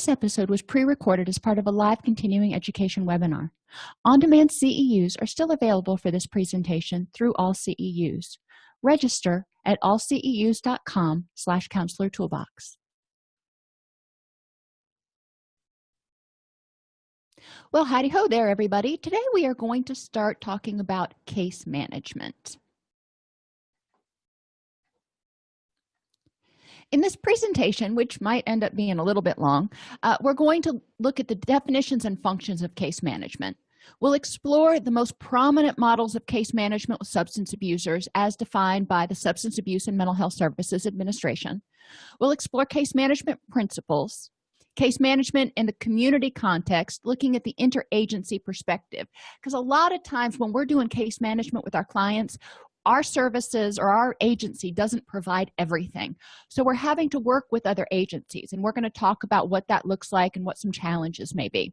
this episode was pre-recorded as part of a live continuing education webinar. On-demand ceus are still available for this presentation through all ceus register at allceus.com slash counselor toolbox. Well howdy ho there everybody. Today we are going to start talking about case management in this presentation which might end up being a little bit long uh, we're going to look at the definitions and functions of case management. We'll explore the most prominent models of case management with substance abusers as defined by the substance abuse and mental health services administration. We'll explore case management principles case management in the community context looking at the interagency perspective. Because a lot of times when we're doing case management with our clients our services or our agency doesn't provide everything. So we're having to work with other agencies and we're going to talk about what that looks like and what some challenges may be.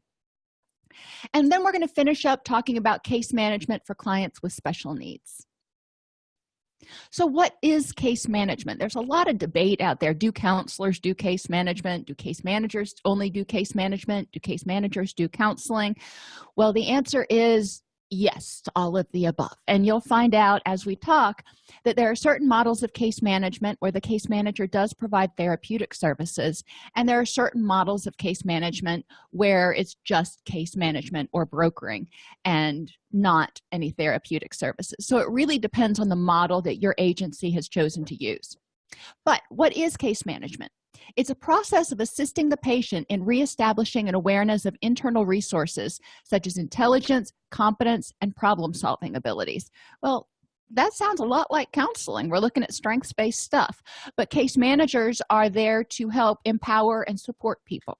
And then we're going to finish up talking about case management for clients with special needs. So what is case management? There's a lot of debate out there. Do counselors do case management? Do case managers only do case management? Do case managers do counseling? Well the answer is yes to all of the above. And you'll find out as we talk that there are certain models of case management where the case manager does provide therapeutic services and there are certain models of case management where it's just case management or brokering and not any therapeutic services. So it really depends on the model that your agency has chosen to use. But what is case management it's a process of assisting the patient in reestablishing an awareness of internal resources such as intelligence competence and problem-solving abilities. Well that sounds a lot like counseling. We're looking at strengths-based stuff but case managers are there to help empower and support people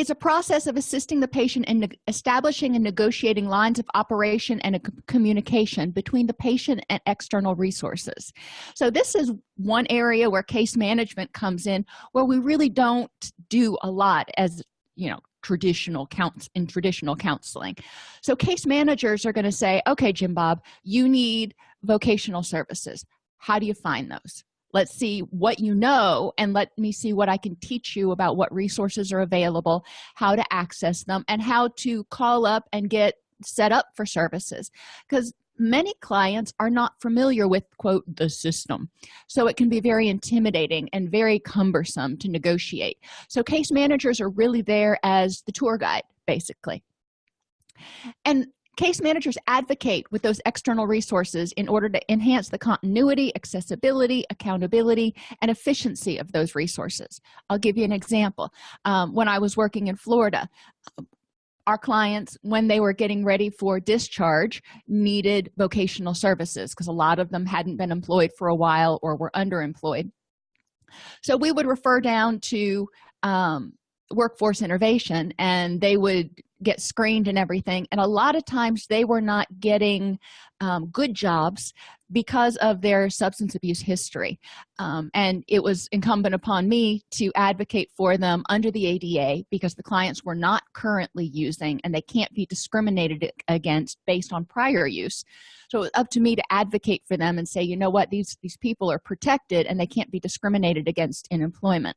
it's a process of assisting the patient in establishing and negotiating lines of operation and communication between the patient and external resources. So this is one area where case management comes in where we really don't do a lot as you know traditional counts in traditional counseling. So case managers are going to say okay jim bob you need vocational services. How do you find those let's see what you know and let me see what i can teach you about what resources are available how to access them and how to call up and get set up for services. Because many clients are not familiar with quote the system. So it can be very intimidating and very cumbersome to negotiate. So case managers are really there as the tour guide basically. And case managers advocate with those external resources in order to enhance the continuity accessibility accountability and efficiency of those resources. I'll give you an example. Um, when i was working in florida our clients when they were getting ready for discharge needed vocational services because a lot of them hadn't been employed for a while or were underemployed. So we would refer down to um, workforce innovation and they would get screened and everything and a lot of times they were not getting um, good jobs because of their substance abuse history. Um, and it was incumbent upon me to advocate for them under the ada because the clients were not currently using and they can't be discriminated against based on prior use. So it was up to me to advocate for them and say you know what? These these people are protected and they can't be discriminated against in employment.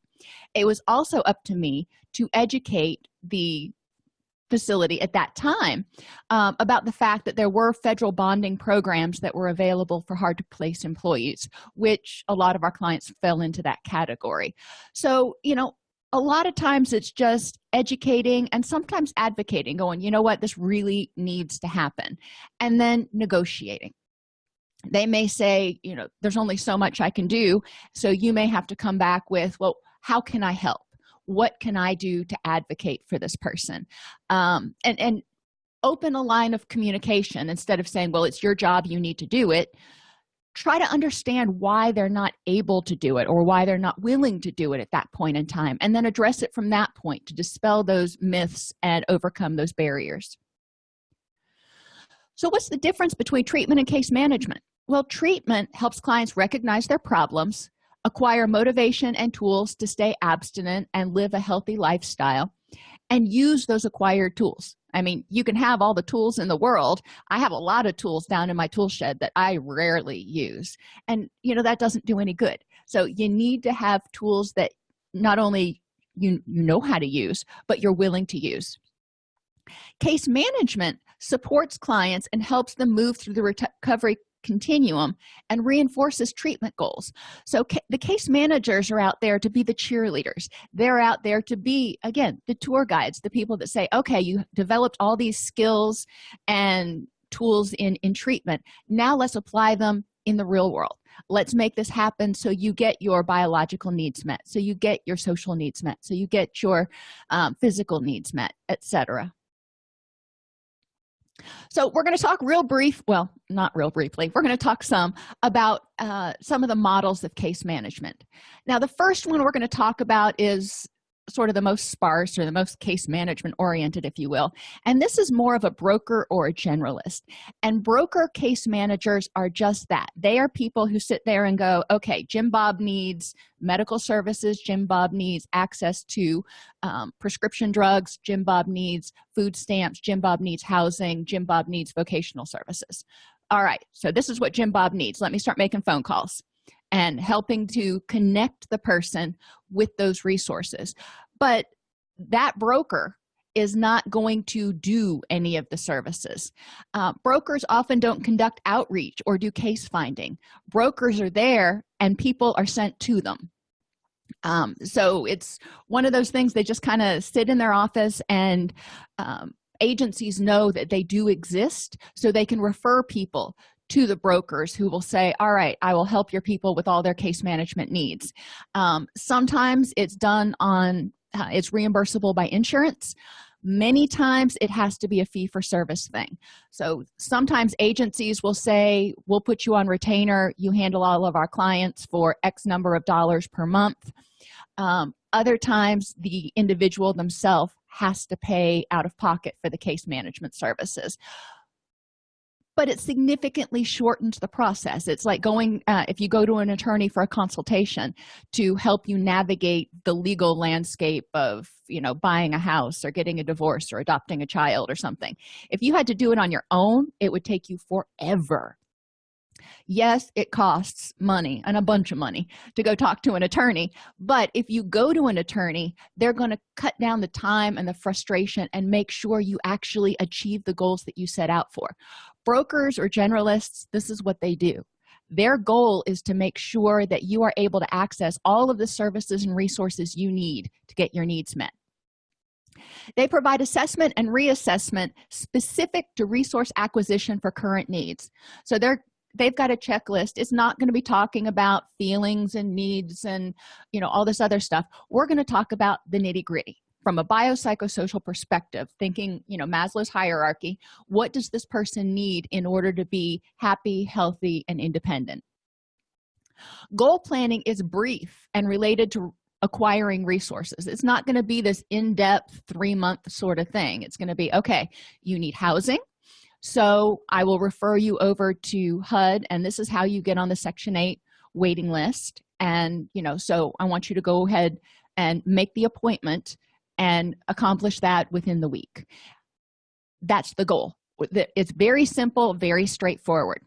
It was also up to me to educate the facility at that time um, about the fact that there were federal bonding programs that were available for hard to place employees which a lot of our clients fell into that category. So you know a lot of times it's just educating and sometimes advocating going you know what? This really needs to happen and then negotiating. They may say you know there's only so much i can do so you may have to come back with well how can i help what can i do to advocate for this person? Um, and and open a line of communication instead of saying well it's your job you need to do it. Try to understand why they're not able to do it or why they're not willing to do it at that point in time and then address it from that point to dispel those myths and overcome those barriers. So what's the difference between treatment and case management? Well treatment helps clients recognize their problems acquire motivation and tools to stay abstinent and live a healthy lifestyle and use those acquired tools. I mean you can have all the tools in the world. I have a lot of tools down in my tool shed that i rarely use. And you know that doesn't do any good. So you need to have tools that not only you, you know how to use but you're willing to use. Case management supports clients and helps them move through the recovery continuum and reinforces treatment goals. So ca the case managers are out there to be the cheerleaders. They're out there to be again the tour guides the people that say okay you developed all these skills and tools in in treatment. Now let's apply them in the real world. Let's make this happen so you get your biological needs met so you get your social needs met so you get your um, physical needs met etc so we're going to talk real brief well not real briefly we're going to talk some about uh, some of the models of case management. Now the first one we're going to talk about is sort of the most sparse or the most case management oriented if you will. And this is more of a broker or a generalist. And broker case managers are just that. They are people who sit there and go okay jim bob needs medical services. Jim bob needs access to um, prescription drugs. Jim bob needs food stamps. Jim bob needs housing. Jim bob needs vocational services. All right so this is what jim bob needs. Let me start making phone calls and helping to connect the person with those resources. But that broker is not going to do any of the services. Uh, brokers often don't conduct outreach or do case finding. Brokers are there and people are sent to them. Um, so it's one of those things they just kind of sit in their office and um, agencies know that they do exist so they can refer people to the brokers who will say all right i will help your people with all their case management needs. Um, sometimes it's done on uh, it's reimbursable by insurance. Many times it has to be a fee for service thing. So sometimes agencies will say we'll put you on retainer. You handle all of our clients for x number of dollars per month. Um, other times the individual themselves has to pay out of pocket for the case management services but it significantly shortens the process. It's like going uh, if you go to an attorney for a consultation to help you navigate the legal landscape of you know buying a house or getting a divorce or adopting a child or something if you had to do it on your own it would take you forever. Yes it costs money and a bunch of money to go talk to an attorney but if you go to an attorney they're going to cut down the time and the frustration and make sure you actually achieve the goals that you set out for brokers or generalists this is what they do. Their goal is to make sure that you are able to access all of the services and resources you need to get your needs met. They provide assessment and reassessment specific to resource acquisition for current needs. So they're they've got a checklist. It's not going to be talking about feelings and needs and you know all this other stuff. We're going to talk about the nitty-gritty from a biopsychosocial perspective thinking you know maslow's hierarchy what does this person need in order to be happy healthy and independent? Goal planning is brief and related to acquiring resources. It's not going to be this in-depth three-month sort of thing. It's going to be okay you need housing so i will refer you over to hud and this is how you get on the section 8 waiting list and you know so i want you to go ahead and make the appointment and accomplish that within the week. That's the goal. It's very simple very straightforward.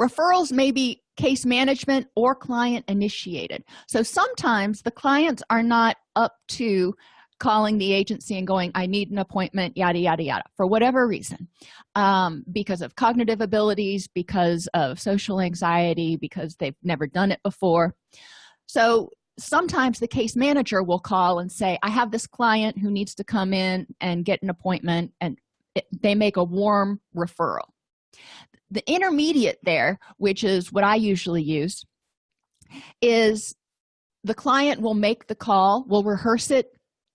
Referrals may be case management or client initiated. So sometimes the clients are not up to calling the agency and going i need an appointment yada yada yada for whatever reason. Um, because of cognitive abilities because of social anxiety because they've never done it before. So sometimes the case manager will call and say i have this client who needs to come in and get an appointment and it, they make a warm referral. The intermediate there which is what i usually use is the client will make the call will rehearse it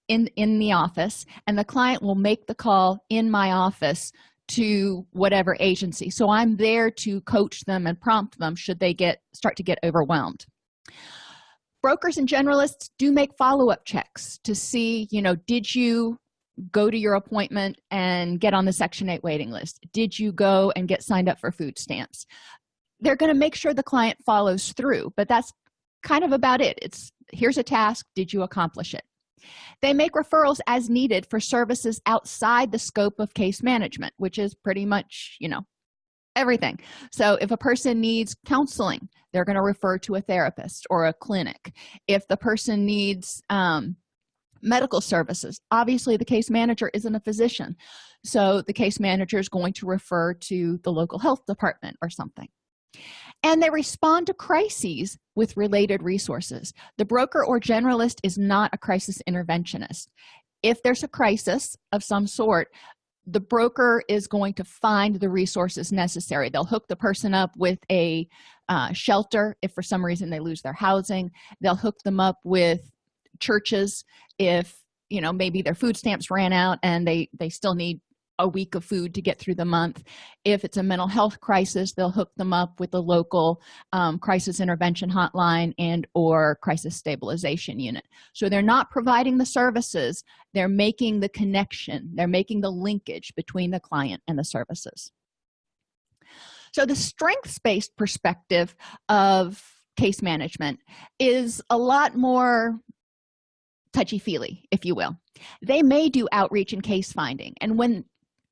in in the office and the client will make the call in my office to whatever agency. So i'm there to coach them and prompt them should they get start to get overwhelmed brokers and generalists do make follow-up checks to see you know did you go to your appointment and get on the section 8 waiting list? Did you go and get signed up for food stamps? They're going to make sure the client follows through but that's kind of about it. It's here's a task did you accomplish it? They make referrals as needed for services outside the scope of case management which is pretty much you know everything. So if a person needs counseling they're going to refer to a therapist or a clinic. If the person needs um, medical services obviously the case manager isn't a physician. So the case manager is going to refer to the local health department or something. And they respond to crises with related resources. The broker or generalist is not a crisis interventionist. If there's a crisis of some sort the broker is going to find the resources necessary. They'll hook the person up with a uh, shelter if for some reason they lose their housing. They'll hook them up with churches if you know maybe their food stamps ran out and they they still need a week of food to get through the month. If it's a mental health crisis they'll hook them up with the local um, crisis intervention hotline and or crisis stabilization unit. So they're not providing the services they're making the connection they're making the linkage between the client and the services. So the strengths-based perspective of case management is a lot more touchy-feely if you will. They may do outreach and case finding and when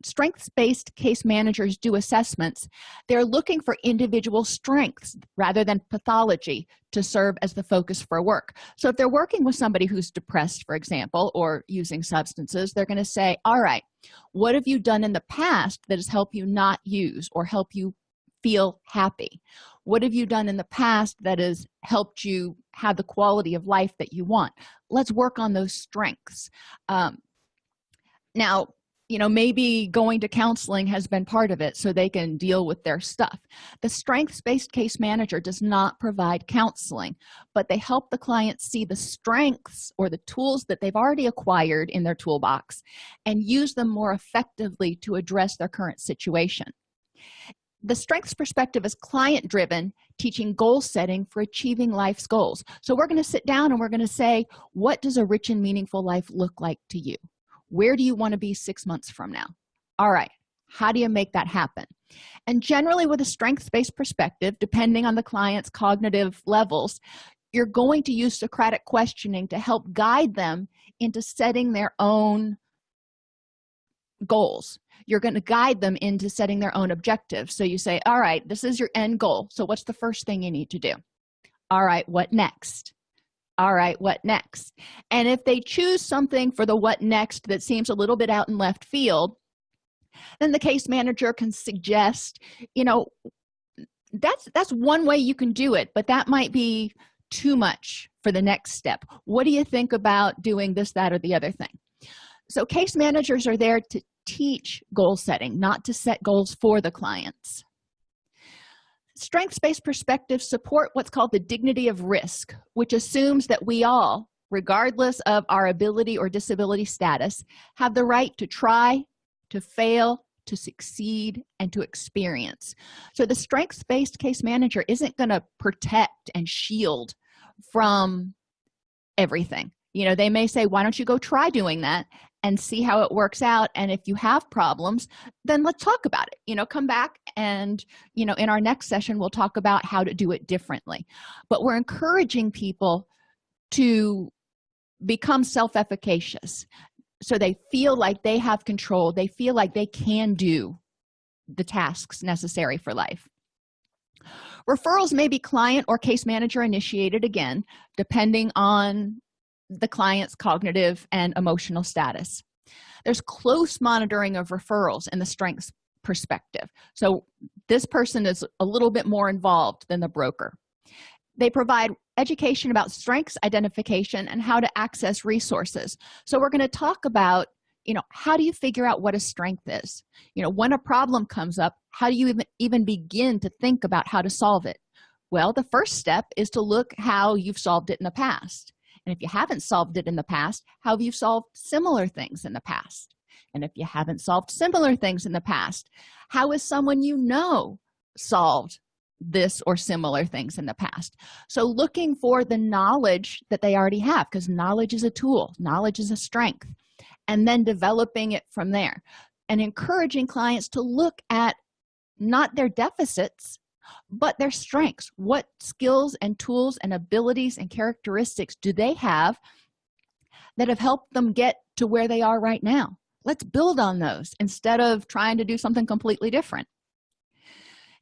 strengths-based case managers do assessments they're looking for individual strengths rather than pathology to serve as the focus for work. So if they're working with somebody who's depressed for example or using substances they're going to say all right what have you done in the past that has helped you not use or help you feel happy? What have you done in the past that has helped you have the quality of life that you want? Let's work on those strengths. Um, now you know maybe going to counseling has been part of it so they can deal with their stuff. The strengths-based case manager does not provide counseling but they help the client see the strengths or the tools that they've already acquired in their toolbox and use them more effectively to address their current situation. The strengths perspective is client driven teaching goal setting for achieving life's goals. So we're going to sit down and we're going to say what does a rich and meaningful life look like to you where do you want to be six months from now? All right how do you make that happen? And generally with a strengths-based perspective depending on the client's cognitive levels you're going to use socratic questioning to help guide them into setting their own goals. You're going to guide them into setting their own objectives. So you say all right this is your end goal. So what's the first thing you need to do? All right what next all right what next? And if they choose something for the what next that seems a little bit out in left field then the case manager can suggest you know that's that's one way you can do it but that might be too much for the next step. What do you think about doing this that or the other thing? So case managers are there to teach goal setting not to set goals for the clients strengths-based perspectives support what's called the dignity of risk which assumes that we all regardless of our ability or disability status have the right to try to fail to succeed and to experience. So the strengths-based case manager isn't going to protect and shield from everything. You know they may say why don't you go try doing that and see how it works out and if you have problems then let's talk about it you know come back and you know in our next session we'll talk about how to do it differently. But we're encouraging people to become self-efficacious so they feel like they have control they feel like they can do the tasks necessary for life. Referrals may be client or case manager initiated again depending on the client's cognitive and emotional status. There's close monitoring of referrals in the strengths perspective. So this person is a little bit more involved than the broker. They provide education about strengths identification and how to access resources. So we're going to talk about you know how do you figure out what a strength is? You know when a problem comes up how do you even, even begin to think about how to solve it? Well the first step is to look how you've solved it in the past and if you haven't solved it in the past how have you solved similar things in the past? And if you haven't solved similar things in the past how is someone you know solved this or similar things in the past? So looking for the knowledge that they already have because knowledge is a tool knowledge is a strength and then developing it from there. And encouraging clients to look at not their deficits but their strengths. What skills and tools and abilities and characteristics do they have that have helped them get to where they are right now? Let's build on those instead of trying to do something completely different.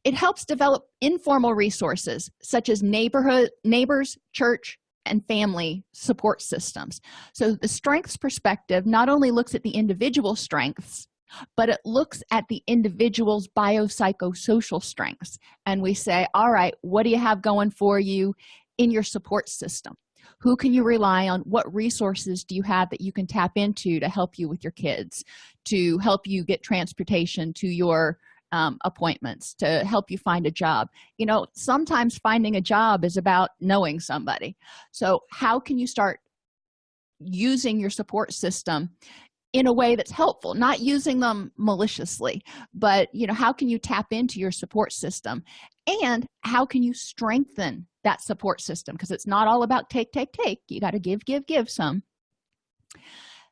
It helps develop informal resources such as neighborhood neighbors church and family support systems. So the strengths perspective not only looks at the individual strengths but it looks at the individual's biopsychosocial strengths. And we say all right what do you have going for you in your support system? Who can you rely on? What resources do you have that you can tap into to help you with your kids to help you get transportation to your um, appointments to help you find a job? You know sometimes finding a job is about knowing somebody. So how can you start using your support system in a way that's helpful not using them maliciously but you know how can you tap into your support system? And how can you strengthen that support system? Because it's not all about take take take. You got to give give give some.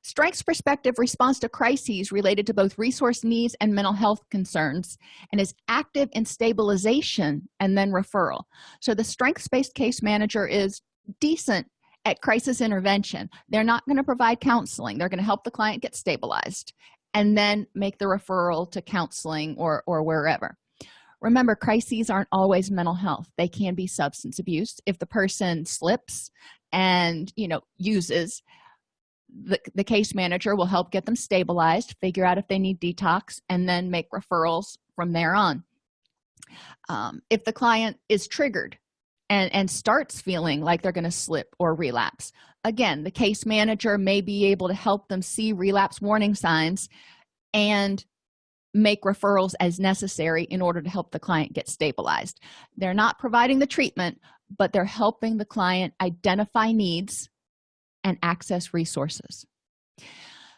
Strengths perspective responds to crises related to both resource needs and mental health concerns and is active in stabilization and then referral. So the strengths-based case manager is decent at crisis intervention they're not going to provide counseling. They're going to help the client get stabilized and then make the referral to counseling or or wherever. Remember crises aren't always mental health. They can be substance abuse. If the person slips and you know uses the, the case manager will help get them stabilized figure out if they need detox and then make referrals from there on. Um, if the client is triggered and and starts feeling like they're going to slip or relapse. Again the case manager may be able to help them see relapse warning signs and make referrals as necessary in order to help the client get stabilized. They're not providing the treatment but they're helping the client identify needs and access resources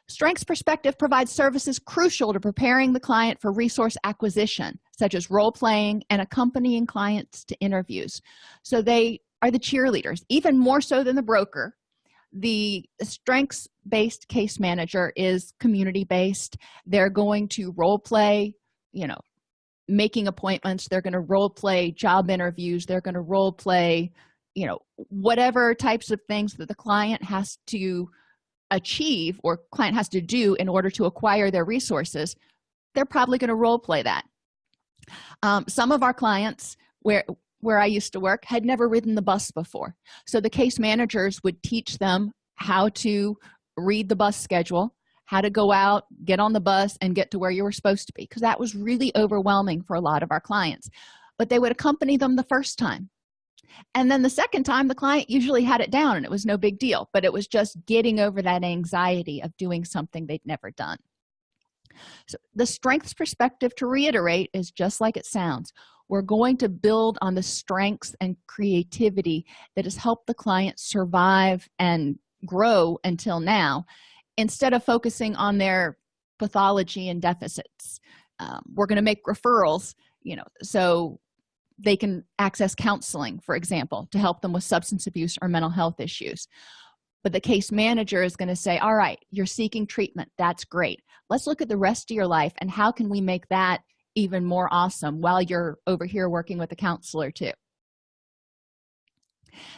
strengths perspective provides services crucial to preparing the client for resource acquisition such as role-playing and accompanying clients to interviews. So they are the cheerleaders even more so than the broker. The strengths based case manager is community based they're going to role play you know making appointments. They're going to role play job interviews. They're going to role play you know whatever types of things that the client has to achieve or client has to do in order to acquire their resources they're probably going to role play that. Um, some of our clients where where i used to work had never ridden the bus before. So the case managers would teach them how to read the bus schedule how to go out get on the bus and get to where you were supposed to be because that was really overwhelming for a lot of our clients. But they would accompany them the first time and then the second time the client usually had it down and it was no big deal but it was just getting over that anxiety of doing something they'd never done. So the strengths perspective to reiterate is just like it sounds we're going to build on the strengths and creativity that has helped the client survive and grow until now instead of focusing on their pathology and deficits. Um, we're going to make referrals you know so they can access counseling for example to help them with substance abuse or mental health issues. But the case manager is going to say all right you're seeking treatment. That's great. Let's look at the rest of your life and how can we make that even more awesome while you're over here working with a counselor too.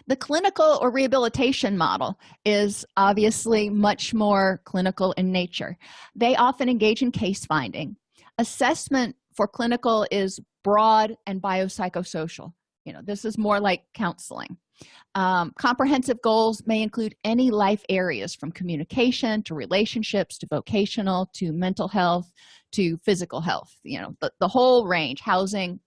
The clinical or rehabilitation model is obviously much more clinical in nature. They often engage in case finding assessment for clinical is broad and biopsychosocial. You know this is more like counseling. Um, comprehensive goals may include any life areas from communication to relationships to vocational to mental health to physical health you know the, the whole range housing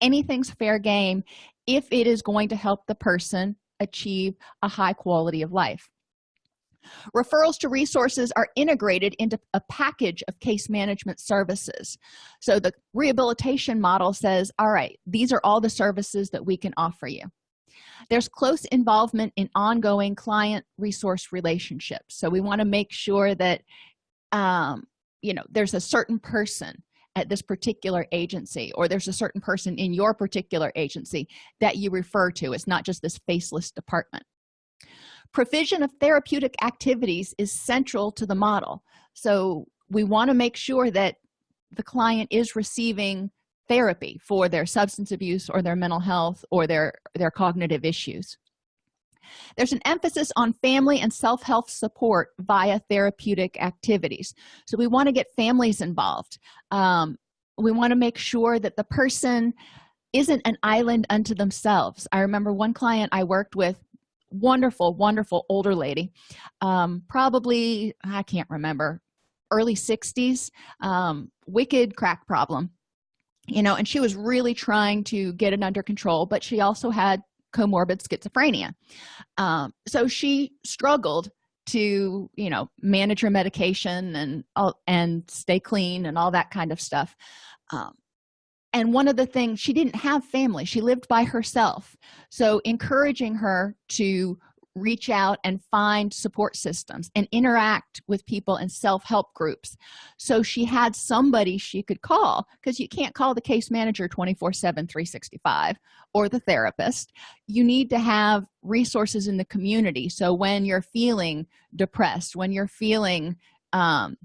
anything's fair game if it is going to help the person achieve a high quality of life referrals to resources are integrated into a package of case management services. So the rehabilitation model says all right these are all the services that we can offer you. There's close involvement in ongoing client resource relationships. So we want to make sure that um, you know there's a certain person at this particular agency or there's a certain person in your particular agency that you refer to. It's not just this faceless department provision of therapeutic activities is central to the model. So we want to make sure that the client is receiving therapy for their substance abuse or their mental health or their their cognitive issues. There's an emphasis on family and self-help support via therapeutic activities. So we want to get families involved. Um, we want to make sure that the person isn't an island unto themselves. I remember one client i worked with wonderful wonderful older lady um, probably i can't remember early 60s um, wicked crack problem you know and she was really trying to get it under control but she also had comorbid schizophrenia. Um, so she struggled to you know manage her medication and and stay clean and all that kind of stuff. Um, and one of the things she didn't have family. She lived by herself. So encouraging her to reach out and find support systems and interact with people in self-help groups. So she had somebody she could call because you can't call the case manager 24 7 365 or the therapist. You need to have resources in the community. So when you're feeling depressed when you're feeling um,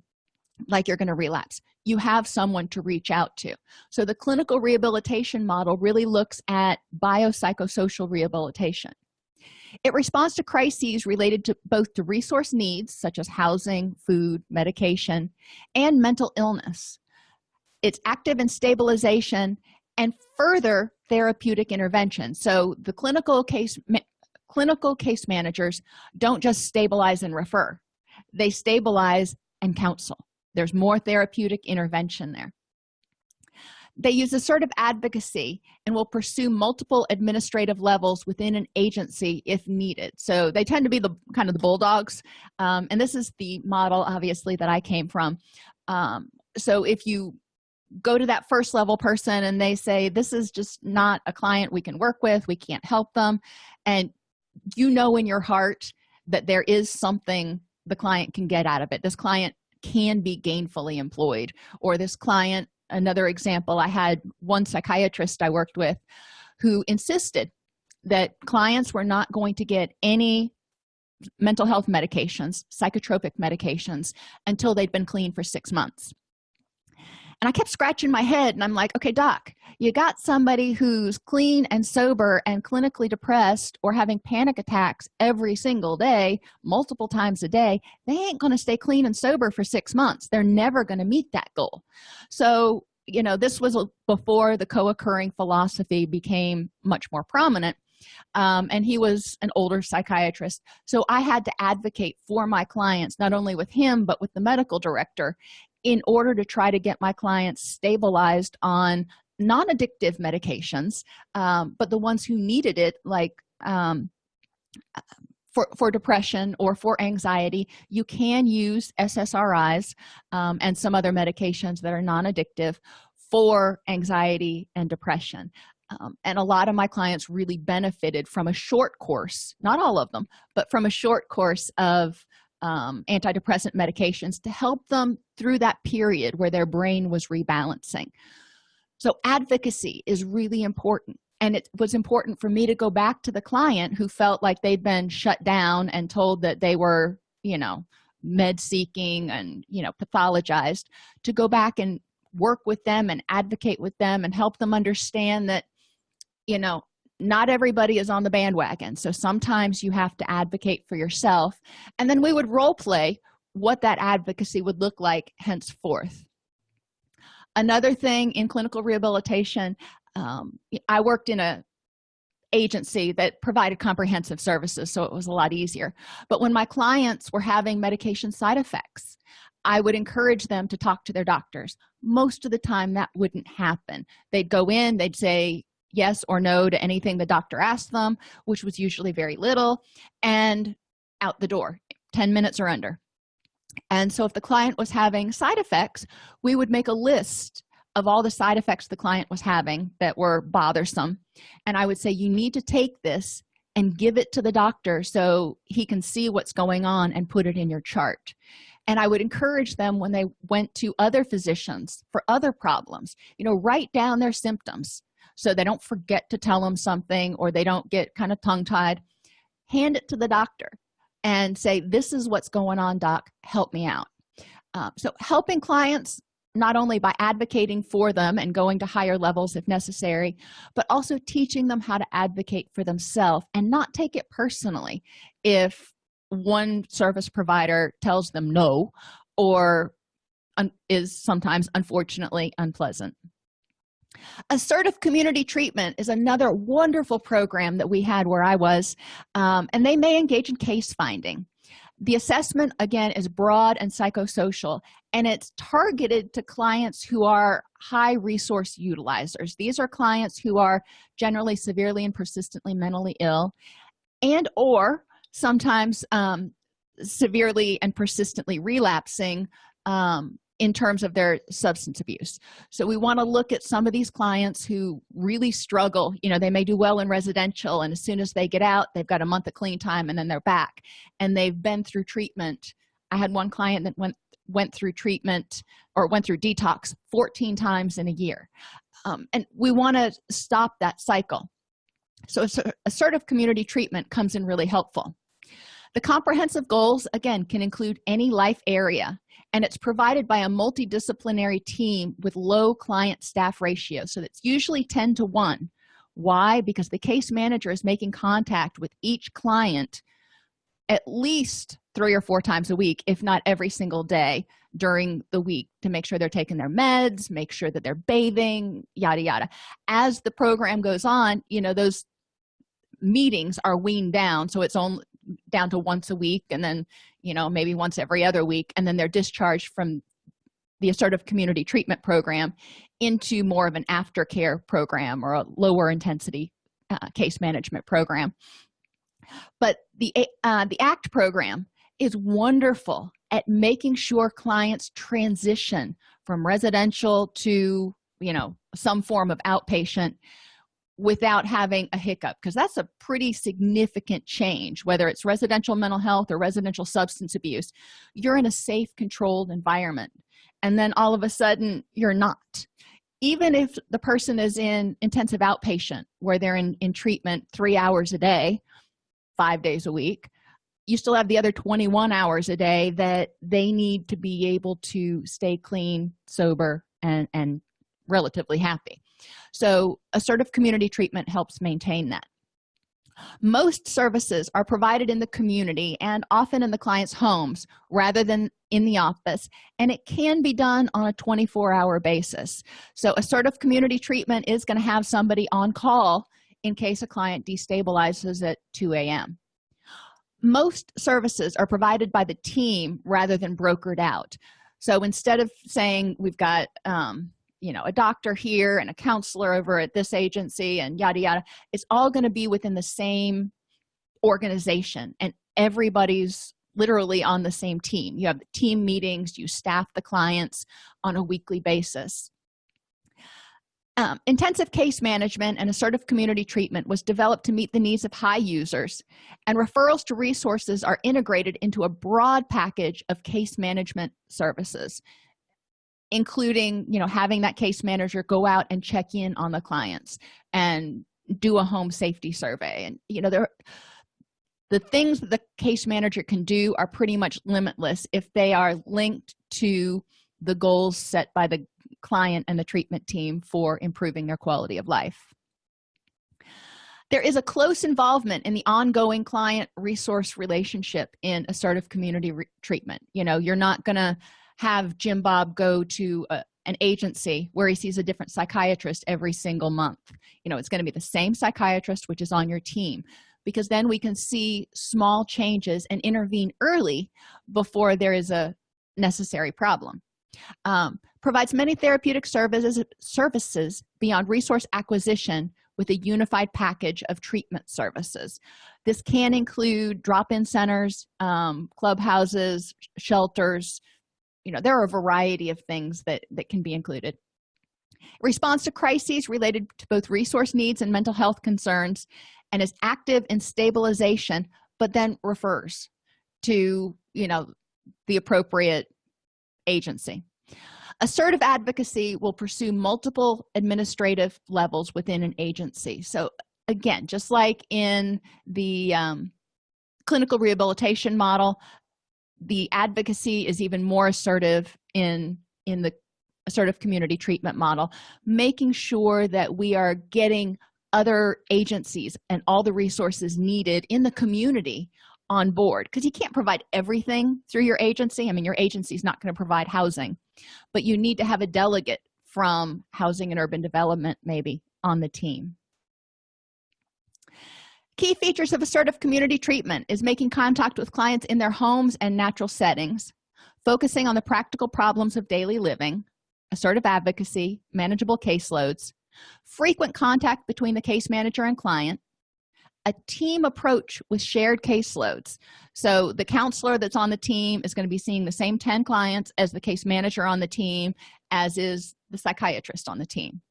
like you're going to relapse you have someone to reach out to. So the clinical rehabilitation model really looks at biopsychosocial rehabilitation. It responds to crises related to both to resource needs such as housing food medication and mental illness. It's active in stabilization and further therapeutic intervention. So the clinical case clinical case managers don't just stabilize and refer. They stabilize and counsel there's more therapeutic intervention there. They use assertive advocacy and will pursue multiple administrative levels within an agency if needed. So they tend to be the kind of the bulldogs um, and this is the model obviously that i came from. Um, so if you go to that first level person and they say this is just not a client we can work with we can't help them and you know in your heart that there is something the client can get out of it. This client can be gainfully employed. Or this client another example i had one psychiatrist i worked with who insisted that clients were not going to get any mental health medications psychotropic medications until they'd been clean for six months and i kept scratching my head and i'm like okay doc you got somebody who's clean and sober and clinically depressed or having panic attacks every single day multiple times a day they ain't going to stay clean and sober for six months. They're never going to meet that goal. So you know this was before the co-occurring philosophy became much more prominent um, and he was an older psychiatrist. So i had to advocate for my clients not only with him but with the medical director in order to try to get my clients stabilized on non-addictive medications um, but the ones who needed it like um, for, for depression or for anxiety you can use ssris um, and some other medications that are non-addictive for anxiety and depression. Um, and a lot of my clients really benefited from a short course not all of them but from a short course of um, antidepressant medications to help them through that period where their brain was rebalancing. So advocacy is really important. And it was important for me to go back to the client who felt like they'd been shut down and told that they were you know med seeking and you know pathologized to go back and work with them and advocate with them and help them understand that you know not everybody is on the bandwagon. So sometimes you have to advocate for yourself. And then we would role play what that advocacy would look like henceforth. Another thing in clinical rehabilitation um, i worked in a agency that provided comprehensive services so it was a lot easier. But when my clients were having medication side effects i would encourage them to talk to their doctors. Most of the time that wouldn't happen. They'd go in they'd say yes or no to anything the doctor asked them which was usually very little and out the door 10 minutes or under. And so if the client was having side effects we would make a list of all the side effects the client was having that were bothersome. And i would say you need to take this and give it to the doctor so he can see what's going on and put it in your chart. And i would encourage them when they went to other physicians for other problems you know write down their symptoms so they don't forget to tell them something or they don't get kind of tongue-tied hand it to the doctor and say this is what's going on doc. Help me out. Uh, so helping clients not only by advocating for them and going to higher levels if necessary but also teaching them how to advocate for themselves and not take it personally if one service provider tells them no or is sometimes unfortunately unpleasant assertive community treatment is another wonderful program that we had where i was um, and they may engage in case finding. The assessment again is broad and psychosocial and it's targeted to clients who are high resource utilizers. These are clients who are generally severely and persistently mentally ill and or sometimes um, severely and persistently relapsing um, in terms of their substance abuse. So we want to look at some of these clients who really struggle. You know they may do well in residential and as soon as they get out they've got a month of clean time and then they're back. And they've been through treatment. I had one client that went went through treatment or went through detox 14 times in a year. Um, and we want to stop that cycle. So assertive community treatment comes in really helpful the comprehensive goals again can include any life area and it's provided by a multidisciplinary team with low client staff ratio. So that's usually 10 to 1 why? Because the case manager is making contact with each client at least three or four times a week if not every single day during the week to make sure they're taking their meds make sure that they're bathing yada yada. As the program goes on you know those meetings are weaned down so it's only down to once a week and then you know maybe once every other week and then they're discharged from the assertive community treatment program into more of an aftercare program or a lower intensity uh, case management program. But the uh, the act program is wonderful at making sure clients transition from residential to you know some form of outpatient without having a hiccup because that's a pretty significant change whether it's residential mental health or residential substance abuse. You're in a safe controlled environment and then all of a sudden you're not. Even if the person is in intensive outpatient where they're in in treatment three hours a day five days a week you still have the other 21 hours a day that they need to be able to stay clean sober and and relatively happy so assertive community treatment helps maintain that. Most services are provided in the community and often in the client's homes rather than in the office and it can be done on a 24-hour basis. So assertive community treatment is going to have somebody on call in case a client destabilizes at 2 a.m most services are provided by the team rather than brokered out. So instead of saying we've got um, you know a doctor here and a counselor over at this agency and yada yada. It's all going to be within the same organization and everybody's literally on the same team. You have team meetings you staff the clients on a weekly basis. Um, intensive case management and assertive community treatment was developed to meet the needs of high users and referrals to resources are integrated into a broad package of case management services including you know having that case manager go out and check in on the clients and do a home safety survey. And you know there the things that the case manager can do are pretty much limitless if they are linked to the goals set by the client and the treatment team for improving their quality of life. There is a close involvement in the ongoing client resource relationship in assertive community treatment. You know you're not gonna have jim bob go to a, an agency where he sees a different psychiatrist every single month. You know it's going to be the same psychiatrist which is on your team because then we can see small changes and intervene early before there is a necessary problem. Um, provides many therapeutic services services beyond resource acquisition with a unified package of treatment services. This can include drop-in centers um, clubhouses shelters you know there are a variety of things that that can be included. Response to crises related to both resource needs and mental health concerns and is active in stabilization but then refers to you know the appropriate agency. Assertive advocacy will pursue multiple administrative levels within an agency. So again just like in the um, clinical rehabilitation model the advocacy is even more assertive in in the assertive community treatment model making sure that we are getting other agencies and all the resources needed in the community on board. Because you can't provide everything through your agency. I mean your agency is not going to provide housing but you need to have a delegate from housing and urban development maybe on the team key features of assertive community treatment is making contact with clients in their homes and natural settings focusing on the practical problems of daily living assertive advocacy manageable caseloads frequent contact between the case manager and client a team approach with shared caseloads. So the counselor that's on the team is going to be seeing the same 10 clients as the case manager on the team as is the psychiatrist on the team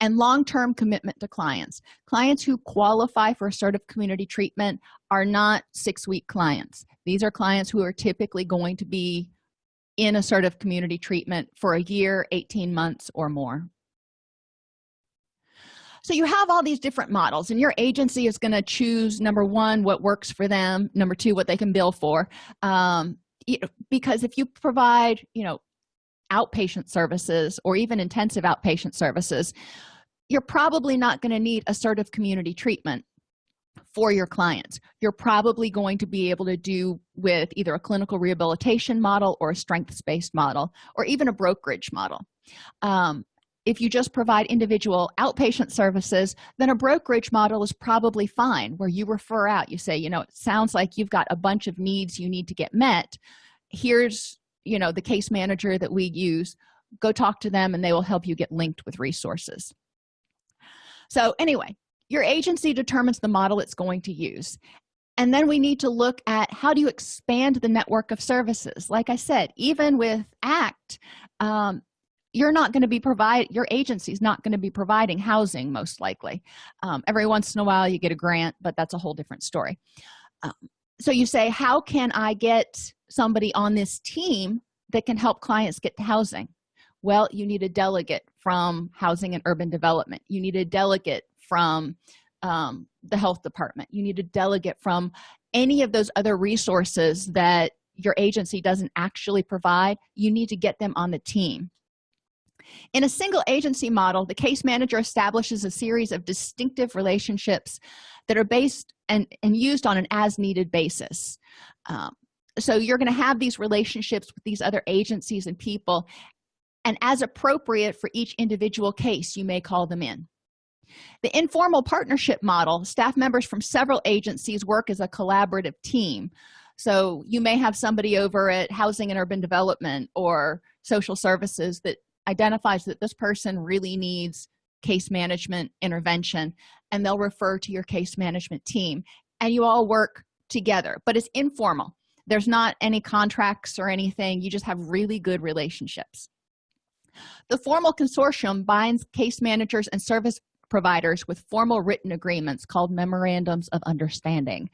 and long-term commitment to clients. Clients who qualify for assertive community treatment are not six-week clients. These are clients who are typically going to be in assertive community treatment for a year 18 months or more. So you have all these different models and your agency is going to choose number one what works for them number two what they can bill for. Um, because if you provide you know outpatient services or even intensive outpatient services you're probably not going to need assertive community treatment for your clients. You're probably going to be able to do with either a clinical rehabilitation model or a strengths-based model or even a brokerage model. Um, if you just provide individual outpatient services then a brokerage model is probably fine where you refer out you say you know it sounds like you've got a bunch of needs you need to get met. Here's you know the case manager that we use go talk to them and they will help you get linked with resources. So anyway your agency determines the model it's going to use. And then we need to look at how do you expand the network of services. Like i said even with act um, you're not going to be provide your agency is not going to be providing housing most likely. Um, every once in a while you get a grant but that's a whole different story. Um, so you say how can i get somebody on this team that can help clients get to housing. Well you need a delegate from housing and urban development. You need a delegate from um, the health department. You need a delegate from any of those other resources that your agency doesn't actually provide. You need to get them on the team. In a single agency model the case manager establishes a series of distinctive relationships that are based and, and used on an as-needed basis. Um, so you're going to have these relationships with these other agencies and people and as appropriate for each individual case you may call them in. The informal partnership model staff members from several agencies work as a collaborative team. So you may have somebody over at housing and urban development or social services that identifies that this person really needs case management intervention and they'll refer to your case management team. And you all work together but it's informal there's not any contracts or anything. You just have really good relationships. The formal consortium binds case managers and service providers with formal written agreements called memorandums of understanding.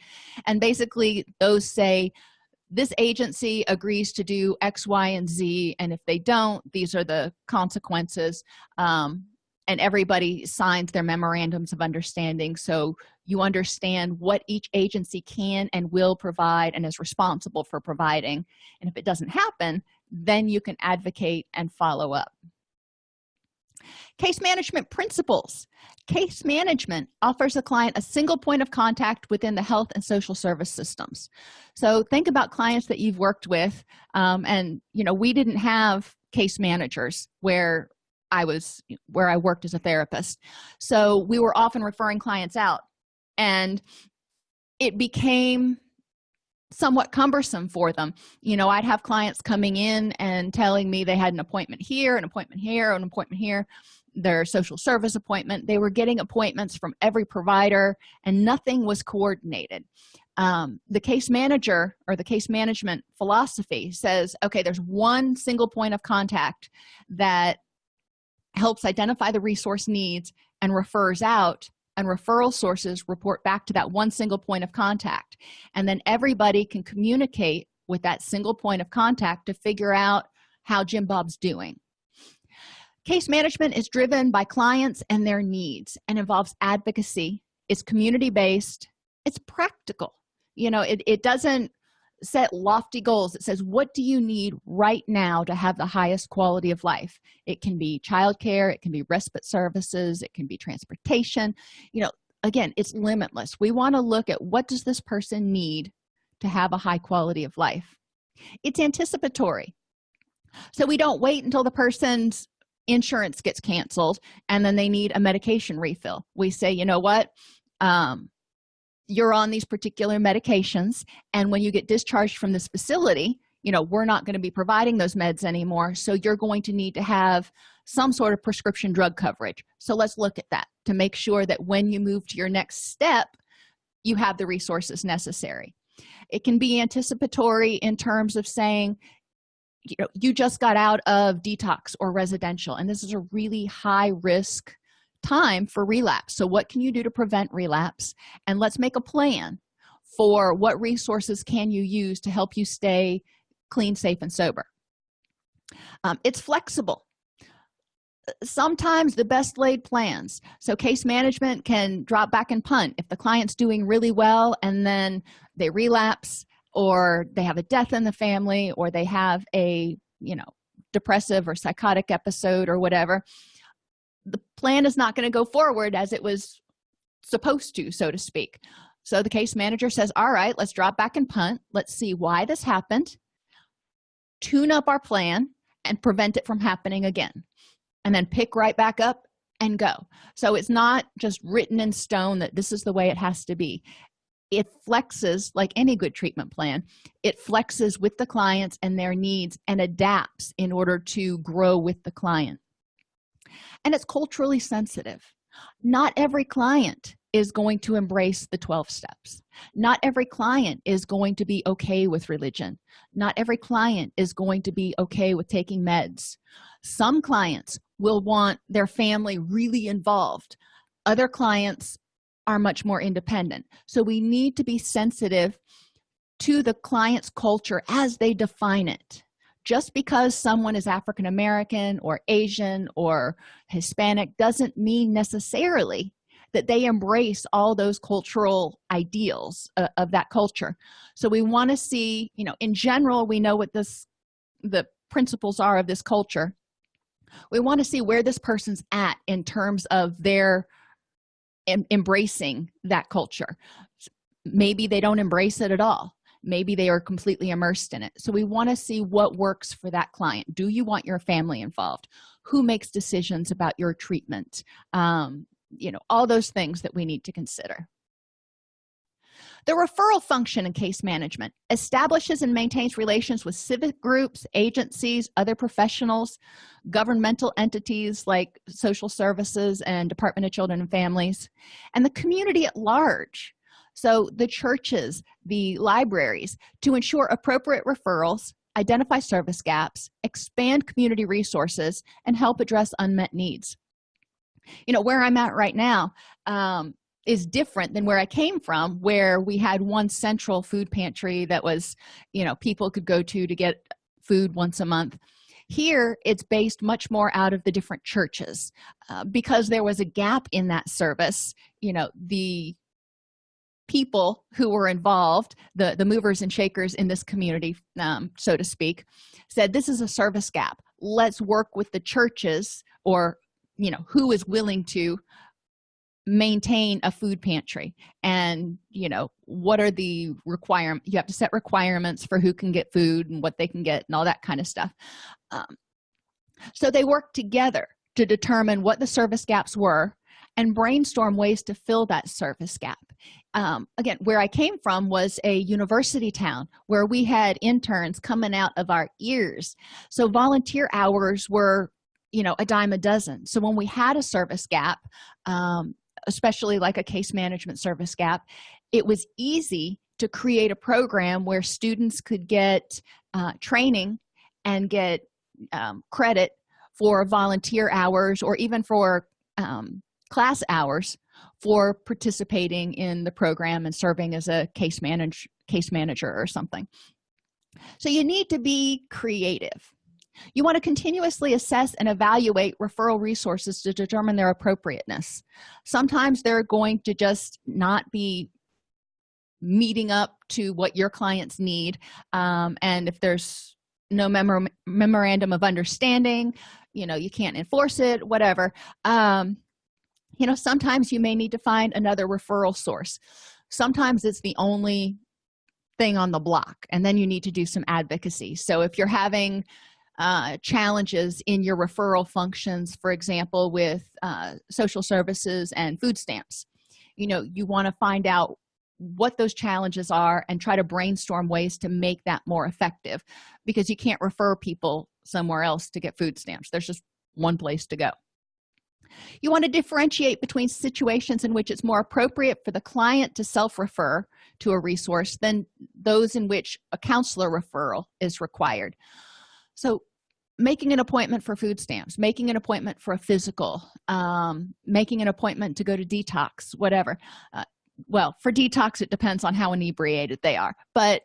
And basically those say this agency agrees to do x y and z and if they don't these are the consequences. Um, and everybody signs their memorandums of understanding. So you understand what each agency can and will provide and is responsible for providing. And if it doesn't happen then you can advocate and follow up. Case management principles. Case management offers a client a single point of contact within the health and social service systems. So think about clients that you've worked with um, and you know we didn't have case managers where i was where i worked as a therapist. So we were often referring clients out and it became somewhat cumbersome for them. You know i'd have clients coming in and telling me they had an appointment here an appointment here an appointment here their social service appointment. They were getting appointments from every provider and nothing was coordinated. Um, the case manager or the case management philosophy says okay there's one single point of contact that helps identify the resource needs and refers out and referral sources report back to that one single point of contact. And then everybody can communicate with that single point of contact to figure out how jim bob's doing. Case management is driven by clients and their needs and involves advocacy. It's community-based. It's practical. You know it, it doesn't set lofty goals. It says what do you need right now to have the highest quality of life? It can be childcare it can be respite services it can be transportation. You know again it's limitless. We want to look at what does this person need to have a high quality of life? It's anticipatory. So we don't wait until the person's insurance gets canceled and then they need a medication refill. We say you know what? Um, you're on these particular medications and when you get discharged from this facility you know we're not going to be providing those meds anymore so you're going to need to have some sort of prescription drug coverage. So let's look at that to make sure that when you move to your next step you have the resources necessary. It can be anticipatory in terms of saying you know you just got out of detox or residential and this is a really high risk time for relapse. So what can you do to prevent relapse? And let's make a plan for what resources can you use to help you stay clean safe and sober. Um, it's flexible. Sometimes the best laid plans. So case management can drop back and punt. If the client's doing really well and then they relapse or they have a death in the family or they have a you know depressive or psychotic episode or whatever the plan is not going to go forward as it was supposed to so to speak. So the case manager says all right let's drop back and punt. Let's see why this happened. Tune up our plan and prevent it from happening again. And then pick right back up and go. So it's not just written in stone that this is the way it has to be. It flexes like any good treatment plan it flexes with the clients and their needs and adapts in order to grow with the client and it's culturally sensitive. Not every client is going to embrace the 12 steps. Not every client is going to be okay with religion. Not every client is going to be okay with taking meds. Some clients will want their family really involved. Other clients are much more independent. So we need to be sensitive to the client's culture as they define it just because someone is african american or asian or hispanic doesn't mean necessarily that they embrace all those cultural ideals uh, of that culture. So we want to see you know in general we know what this the principles are of this culture. We want to see where this person's at in terms of their em embracing that culture. Maybe they don't embrace it at all maybe they are completely immersed in it. So we want to see what works for that client. Do you want your family involved? Who makes decisions about your treatment? Um, you know all those things that we need to consider. The referral function in case management establishes and maintains relations with civic groups agencies other professionals governmental entities like social services and department of children and families and the community at large so the churches the libraries to ensure appropriate referrals identify service gaps expand community resources and help address unmet needs. You know where i'm at right now um, is different than where i came from where we had one central food pantry that was you know people could go to to get food once a month. Here it's based much more out of the different churches uh, because there was a gap in that service you know the people who were involved the the movers and shakers in this community um, so to speak said this is a service gap. Let's work with the churches or you know who is willing to maintain a food pantry. And you know what are the requirement you have to set requirements for who can get food and what they can get and all that kind of stuff. Um, so they worked together to determine what the service gaps were and brainstorm ways to fill that service gap um, again where i came from was a university town where we had interns coming out of our ears. So volunteer hours were you know a dime a dozen. So when we had a service gap um, especially like a case management service gap it was easy to create a program where students could get uh, training and get um, credit for volunteer hours or even for um, class hours for participating in the program and serving as a case manage case manager or something. So you need to be creative. You want to continuously assess and evaluate referral resources to determine their appropriateness. Sometimes they're going to just not be meeting up to what your clients need um, and if there's no mem memorandum of understanding you know you can't enforce it whatever um, you know sometimes you may need to find another referral source. Sometimes it's the only thing on the block and then you need to do some advocacy. So if you're having uh, challenges in your referral functions for example with uh, social services and food stamps you know you want to find out what those challenges are and try to brainstorm ways to make that more effective because you can't refer people somewhere else to get food stamps. There's just one place to go you want to differentiate between situations in which it's more appropriate for the client to self-refer to a resource than those in which a counselor referral is required. So making an appointment for food stamps making an appointment for a physical um, making an appointment to go to detox whatever. Uh, well for detox it depends on how inebriated they are. But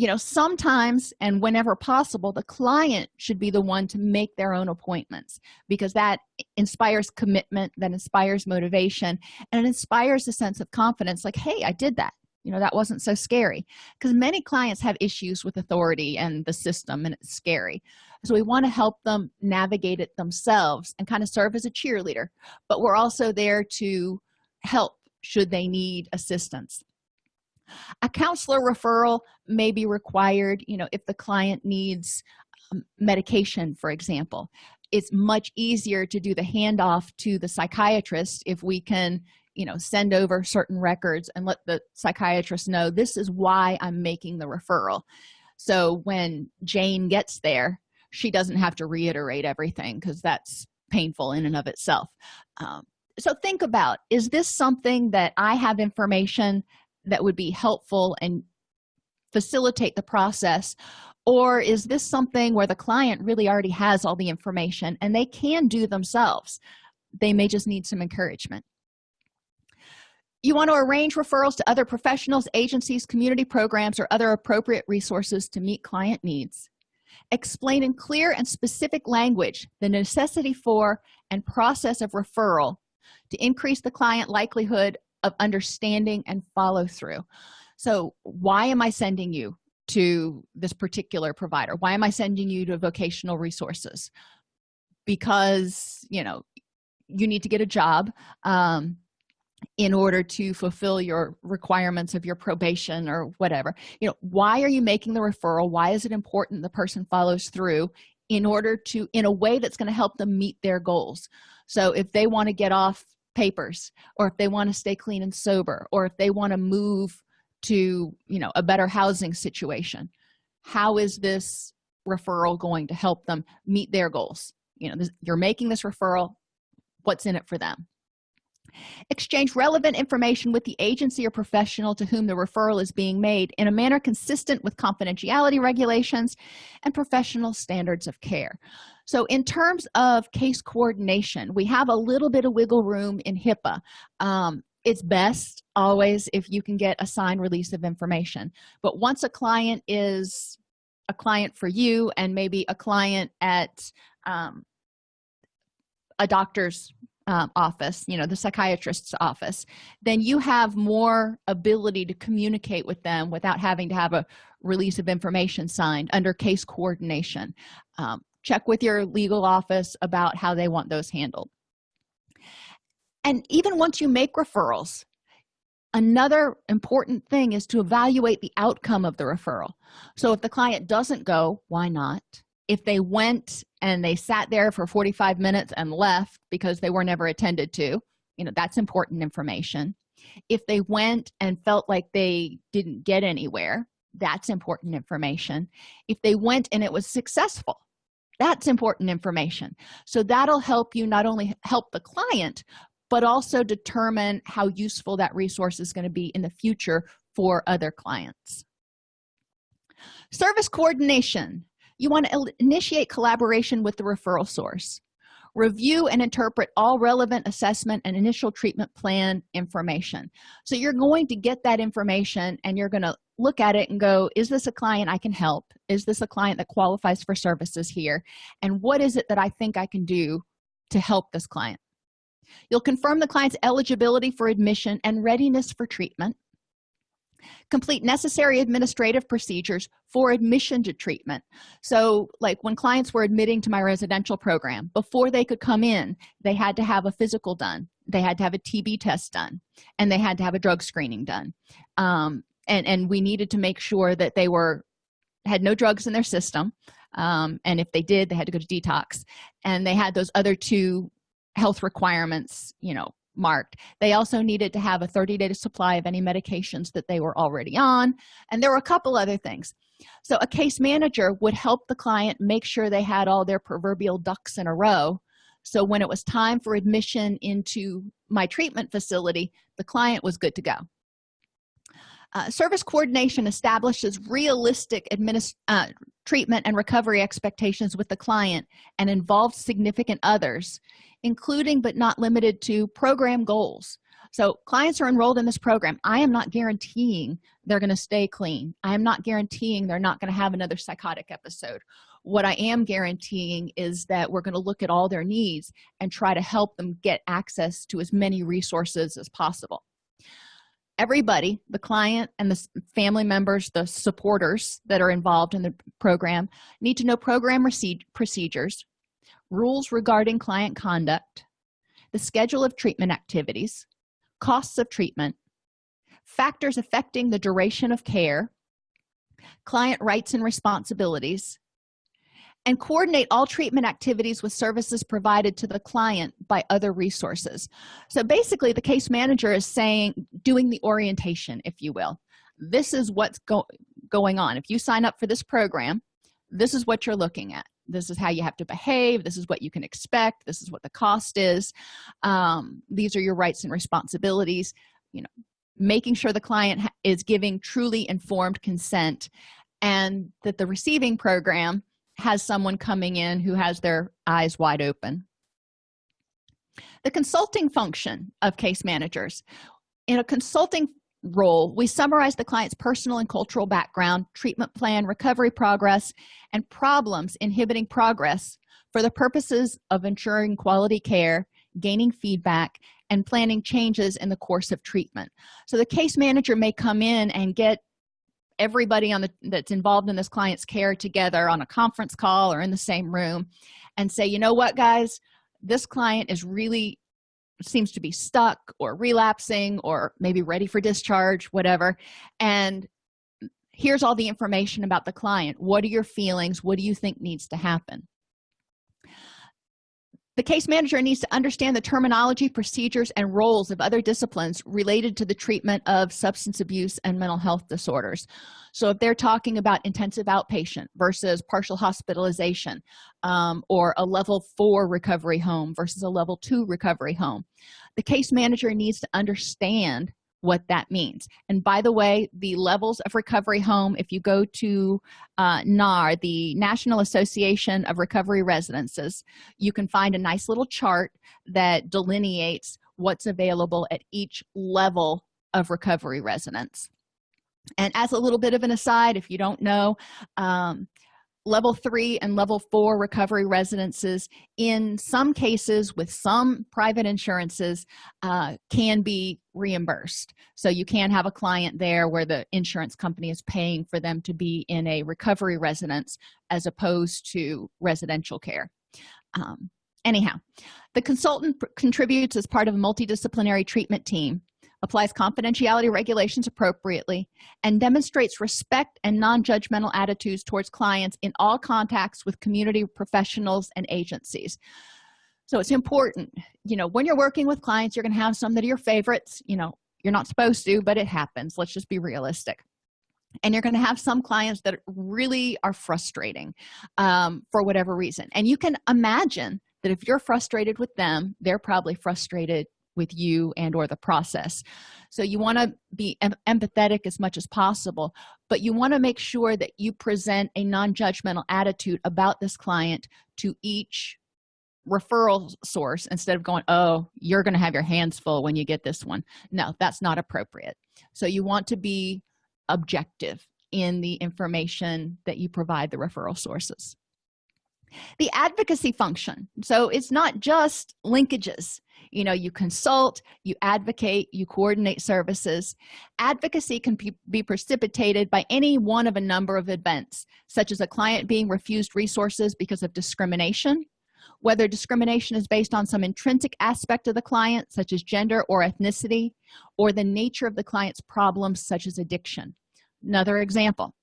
you know sometimes and whenever possible the client should be the one to make their own appointments because that inspires commitment that inspires motivation and it inspires a sense of confidence like hey i did that. You know that wasn't so scary. Because many clients have issues with authority and the system and it's scary. So we want to help them navigate it themselves and kind of serve as a cheerleader but we're also there to help should they need assistance a counselor referral may be required you know if the client needs um, medication for example. It's much easier to do the handoff to the psychiatrist if we can you know send over certain records and let the psychiatrist know this is why i'm making the referral. So when jane gets there she doesn't have to reiterate everything because that's painful in and of itself. Um, so think about is this something that i have information that would be helpful and facilitate the process? Or is this something where the client really already has all the information and they can do themselves? They may just need some encouragement. You want to arrange referrals to other professionals agencies community programs or other appropriate resources to meet client needs. Explain in clear and specific language the necessity for and process of referral to increase the client likelihood of understanding and follow through. So why am i sending you to this particular provider? Why am i sending you to vocational resources? Because you know you need to get a job um, in order to fulfill your requirements of your probation or whatever. You know why are you making the referral? Why is it important the person follows through in order to in a way that's going to help them meet their goals? So if they want to get off papers or if they want to stay clean and sober or if they want to move to you know a better housing situation. How is this referral going to help them meet their goals? You know this, you're making this referral. What's in it for them exchange relevant information with the agency or professional to whom the referral is being made in a manner consistent with confidentiality regulations and professional standards of care. So in terms of case coordination we have a little bit of wiggle room in hipaa. Um, it's best always if you can get a signed release of information. But once a client is a client for you and maybe a client at um, a doctor's um, office you know the psychiatrist's office then you have more ability to communicate with them without having to have a release of information signed under case coordination. Um, check with your legal office about how they want those handled. And even once you make referrals another important thing is to evaluate the outcome of the referral. So if the client doesn't go why not if they went and they sat there for 45 minutes and left because they were never attended to you know that's important information. If they went and felt like they didn't get anywhere that's important information. If they went and it was successful that's important information. So that'll help you not only help the client but also determine how useful that resource is going to be in the future for other clients. Service coordination you want to initiate collaboration with the referral source. Review and interpret all relevant assessment and initial treatment plan information. So you're going to get that information and you're going to look at it and go is this a client i can help? Is this a client that qualifies for services here? And what is it that i think i can do to help this client? You'll confirm the client's eligibility for admission and readiness for treatment complete necessary administrative procedures for admission to treatment. So like when clients were admitting to my residential program before they could come in they had to have a physical done they had to have a tb test done and they had to have a drug screening done. Um, and and we needed to make sure that they were had no drugs in their system um, and if they did they had to go to detox. And they had those other two health requirements you know marked. They also needed to have a 30-day supply of any medications that they were already on and there were a couple other things. So a case manager would help the client make sure they had all their proverbial ducks in a row. So when it was time for admission into my treatment facility the client was good to go. Uh, service coordination establishes realistic uh, treatment and recovery expectations with the client and involves significant others including but not limited to program goals. So clients are enrolled in this program. I am not guaranteeing they're going to stay clean. I am not guaranteeing they're not going to have another psychotic episode. What i am guaranteeing is that we're going to look at all their needs and try to help them get access to as many resources as possible. Everybody the client and the family members the supporters that are involved in the program need to know program procedures rules regarding client conduct the schedule of treatment activities costs of treatment factors affecting the duration of care client rights and responsibilities and coordinate all treatment activities with services provided to the client by other resources. So basically the case manager is saying doing the orientation if you will. This is what's go going on. If you sign up for this program this is what you're looking at this is how you have to behave this is what you can expect this is what the cost is. Um, these are your rights and responsibilities. You know making sure the client is giving truly informed consent and that the receiving program has someone coming in who has their eyes wide open. The consulting function of case managers. In a consulting role we summarize the client's personal and cultural background treatment plan recovery progress and problems inhibiting progress for the purposes of ensuring quality care gaining feedback and planning changes in the course of treatment. So the case manager may come in and get everybody on the that's involved in this client's care together on a conference call or in the same room and say you know what guys? This client is really seems to be stuck or relapsing or maybe ready for discharge whatever. And here's all the information about the client. What are your feelings? What do you think needs to happen the case manager needs to understand the terminology procedures and roles of other disciplines related to the treatment of substance abuse and mental health disorders. So if they're talking about intensive outpatient versus partial hospitalization um, or a level four recovery home versus a level two recovery home the case manager needs to understand what that means. And by the way the levels of recovery home if you go to uh, nar the national association of recovery residences you can find a nice little chart that delineates what's available at each level of recovery residence. And as a little bit of an aside if you don't know um, level three and level four recovery residences in some cases with some private insurances uh, can be reimbursed. So you can have a client there where the insurance company is paying for them to be in a recovery residence as opposed to residential care. Um, anyhow the consultant contributes as part of a multidisciplinary treatment team applies confidentiality regulations appropriately and demonstrates respect and non-judgmental attitudes towards clients in all contacts with community professionals and agencies. So it's important you know when you're working with clients you're going to have some that are your favorites you know you're not supposed to but it happens let's just be realistic. And you're going to have some clients that really are frustrating um, for whatever reason. And you can imagine that if you're frustrated with them they're probably frustrated with you and or the process. So you want to be em empathetic as much as possible but you want to make sure that you present a non-judgmental attitude about this client to each referral source instead of going oh you're going to have your hands full when you get this one. No that's not appropriate. So you want to be objective in the information that you provide the referral sources the advocacy function. So it's not just linkages. You know you consult you advocate you coordinate services. Advocacy can be, precipitated by any one of a number of events such as a client being refused resources because of discrimination. Whether discrimination is based on some intrinsic aspect of the client such as gender or ethnicity or the nature of the client's problems such as addiction. Another example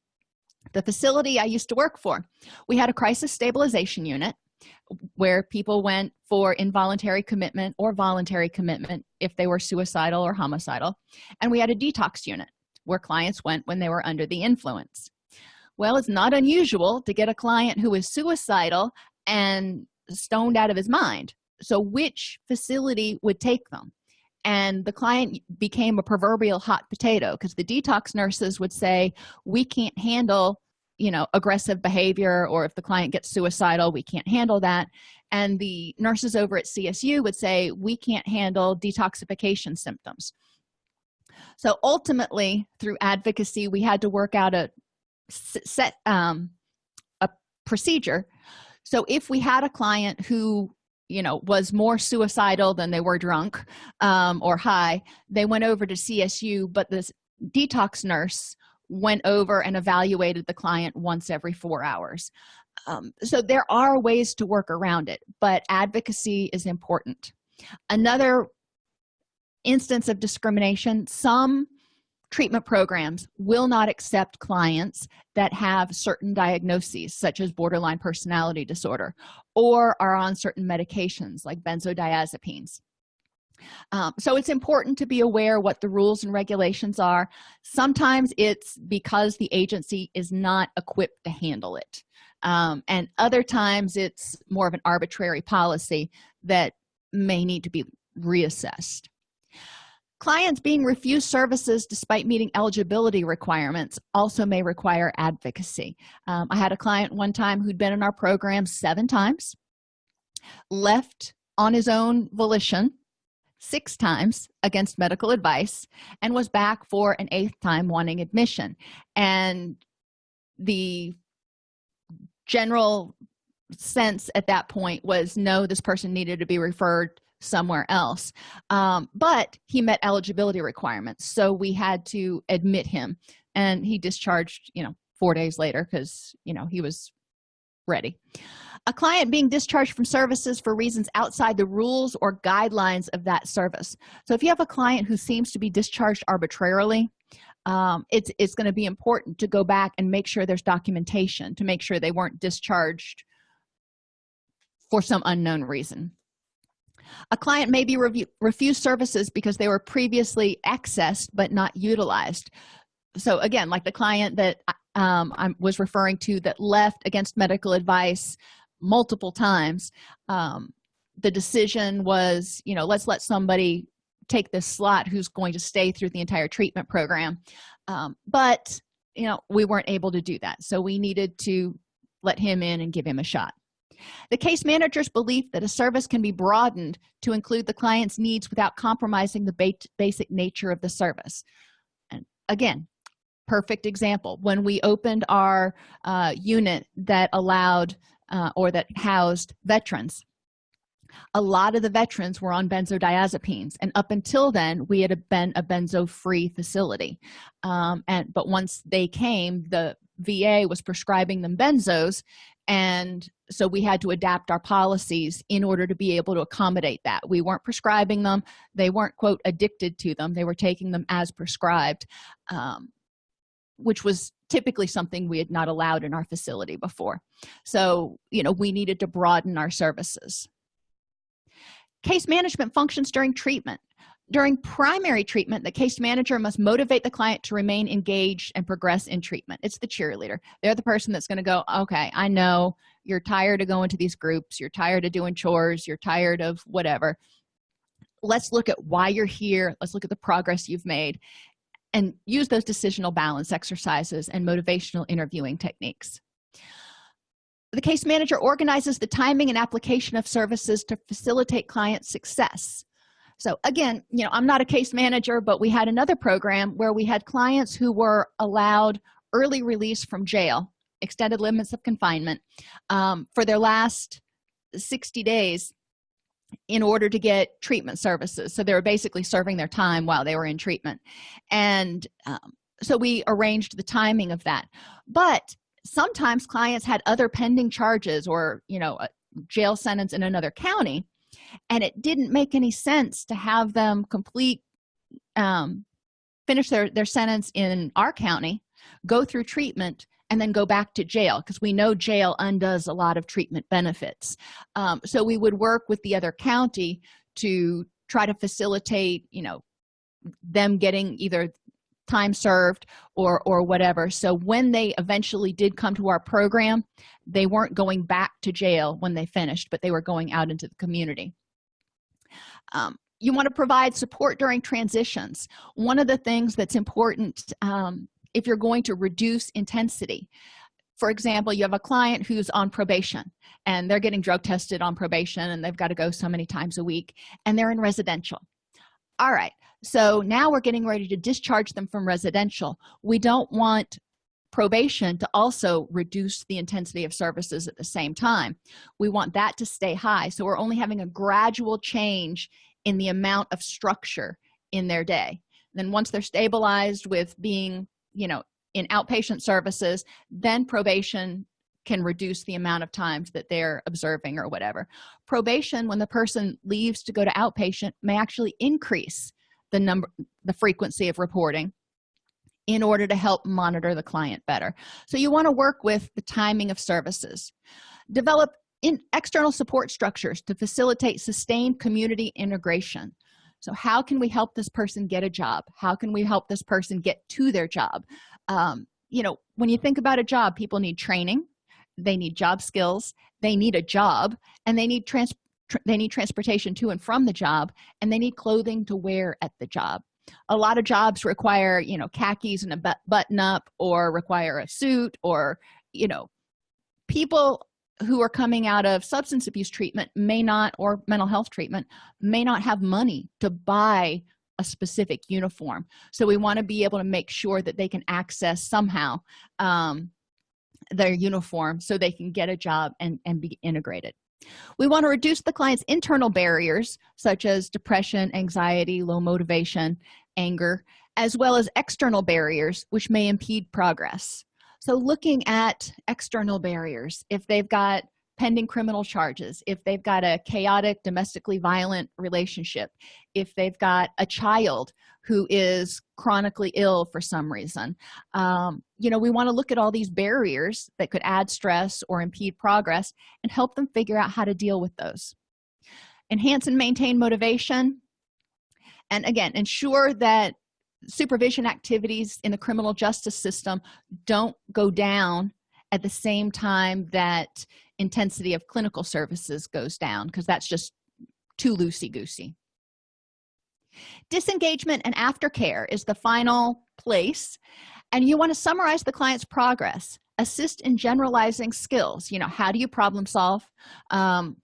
the facility i used to work for. We had a crisis stabilization unit where people went for involuntary commitment or voluntary commitment if they were suicidal or homicidal and we had a detox unit where clients went when they were under the influence. Well it's not unusual to get a client who is suicidal and stoned out of his mind. So which facility would take them and the client became a proverbial hot potato because the detox nurses would say we can't handle you know aggressive behavior or if the client gets suicidal we can't handle that. And the nurses over at csu would say we can't handle detoxification symptoms. So ultimately through advocacy we had to work out a set um, a procedure. So if we had a client who you know was more suicidal than they were drunk um, or high they went over to csu but this detox nurse went over and evaluated the client once every four hours. Um, so there are ways to work around it but advocacy is important. Another instance of discrimination some treatment programs will not accept clients that have certain diagnoses such as borderline personality disorder or are on certain medications like benzodiazepines. Um, so it's important to be aware what the rules and regulations are. Sometimes it's because the agency is not equipped to handle it. Um, and other times it's more of an arbitrary policy that may need to be reassessed clients being refused services despite meeting eligibility requirements also may require advocacy. Um, i had a client one time who'd been in our program seven times left on his own volition six times against medical advice and was back for an eighth time wanting admission. And the general sense at that point was no this person needed to be referred somewhere else. Um, but he met eligibility requirements so we had to admit him and he discharged you know four days later because you know he was ready. A client being discharged from services for reasons outside the rules or guidelines of that service. So if you have a client who seems to be discharged arbitrarily um, it's it's going to be important to go back and make sure there's documentation to make sure they weren't discharged for some unknown reason a client may be review, refused services because they were previously accessed but not utilized. So again like the client that um, i was referring to that left against medical advice multiple times um, the decision was you know let's let somebody take this slot who's going to stay through the entire treatment program. Um, but you know we weren't able to do that. So we needed to let him in and give him a shot the case manager's belief that a service can be broadened to include the client's needs without compromising the basic nature of the service. And again perfect example. When we opened our uh, unit that allowed uh, or that housed veterans a lot of the veterans were on benzodiazepines and up until then we had been a benzo free facility. Um, and but once they came the va was prescribing them benzos and so we had to adapt our policies in order to be able to accommodate that. We weren't prescribing them. They weren't quote addicted to them. They were taking them as prescribed um, which was typically something we had not allowed in our facility before. So you know we needed to broaden our services. Case management functions during treatment during primary treatment the case manager must motivate the client to remain engaged and progress in treatment. It's the cheerleader. They're the person that's going to go okay i know you're tired of going to these groups you're tired of doing chores you're tired of whatever. Let's look at why you're here. Let's look at the progress you've made and use those decisional balance exercises and motivational interviewing techniques. The case manager organizes the timing and application of services to facilitate client success so again you know i'm not a case manager but we had another program where we had clients who were allowed early release from jail extended limits of confinement um, for their last 60 days in order to get treatment services. So they were basically serving their time while they were in treatment. And um, so we arranged the timing of that. But sometimes clients had other pending charges or you know a jail sentence in another county and it didn't make any sense to have them complete um, finish their their sentence in our county go through treatment and then go back to jail because we know jail undoes a lot of treatment benefits. Um, so we would work with the other county to try to facilitate you know them getting either time served or or whatever. So when they eventually did come to our program they weren't going back to jail when they finished but they were going out into the community. Um, you want to provide support during transitions. One of the things that's important um, if you're going to reduce intensity for example you have a client who's on probation and they're getting drug tested on probation and they've got to go so many times a week and they're in residential. All right so now we're getting ready to discharge them from residential. We don't want probation to also reduce the intensity of services at the same time. We want that to stay high so we're only having a gradual change in the amount of structure in their day. Then once they're stabilized with being you know in outpatient services then probation can reduce the amount of times that they're observing or whatever. Probation when the person leaves to go to outpatient may actually increase the number the frequency of reporting in order to help monitor the client better. So you want to work with the timing of services. Develop in external support structures to facilitate sustained community integration. So how can we help this person get a job? How can we help this person get to their job? Um, you know when you think about a job people need training they need job skills they need a job and they need trans tr they need transportation to and from the job and they need clothing to wear at the job. A lot of jobs require you know khakis and a button up or require a suit or you know people who are coming out of substance abuse treatment may not or mental health treatment may not have money to buy a specific uniform. So we want to be able to make sure that they can access somehow um, their uniform so they can get a job and and be integrated we want to reduce the client's internal barriers such as depression anxiety low motivation anger as well as external barriers which may impede progress. So looking at external barriers if they've got pending criminal charges if they've got a chaotic domestically violent relationship if they've got a child who is chronically ill for some reason um, you know we want to look at all these barriers that could add stress or impede progress and help them figure out how to deal with those. Enhance and maintain motivation and again ensure that supervision activities in the criminal justice system don't go down at the same time that intensity of clinical services goes down because that's just too loosey-goosey. Disengagement and aftercare is the final place and you want to summarize the client's progress. Assist in generalizing skills. You know how do you problem solve? Um,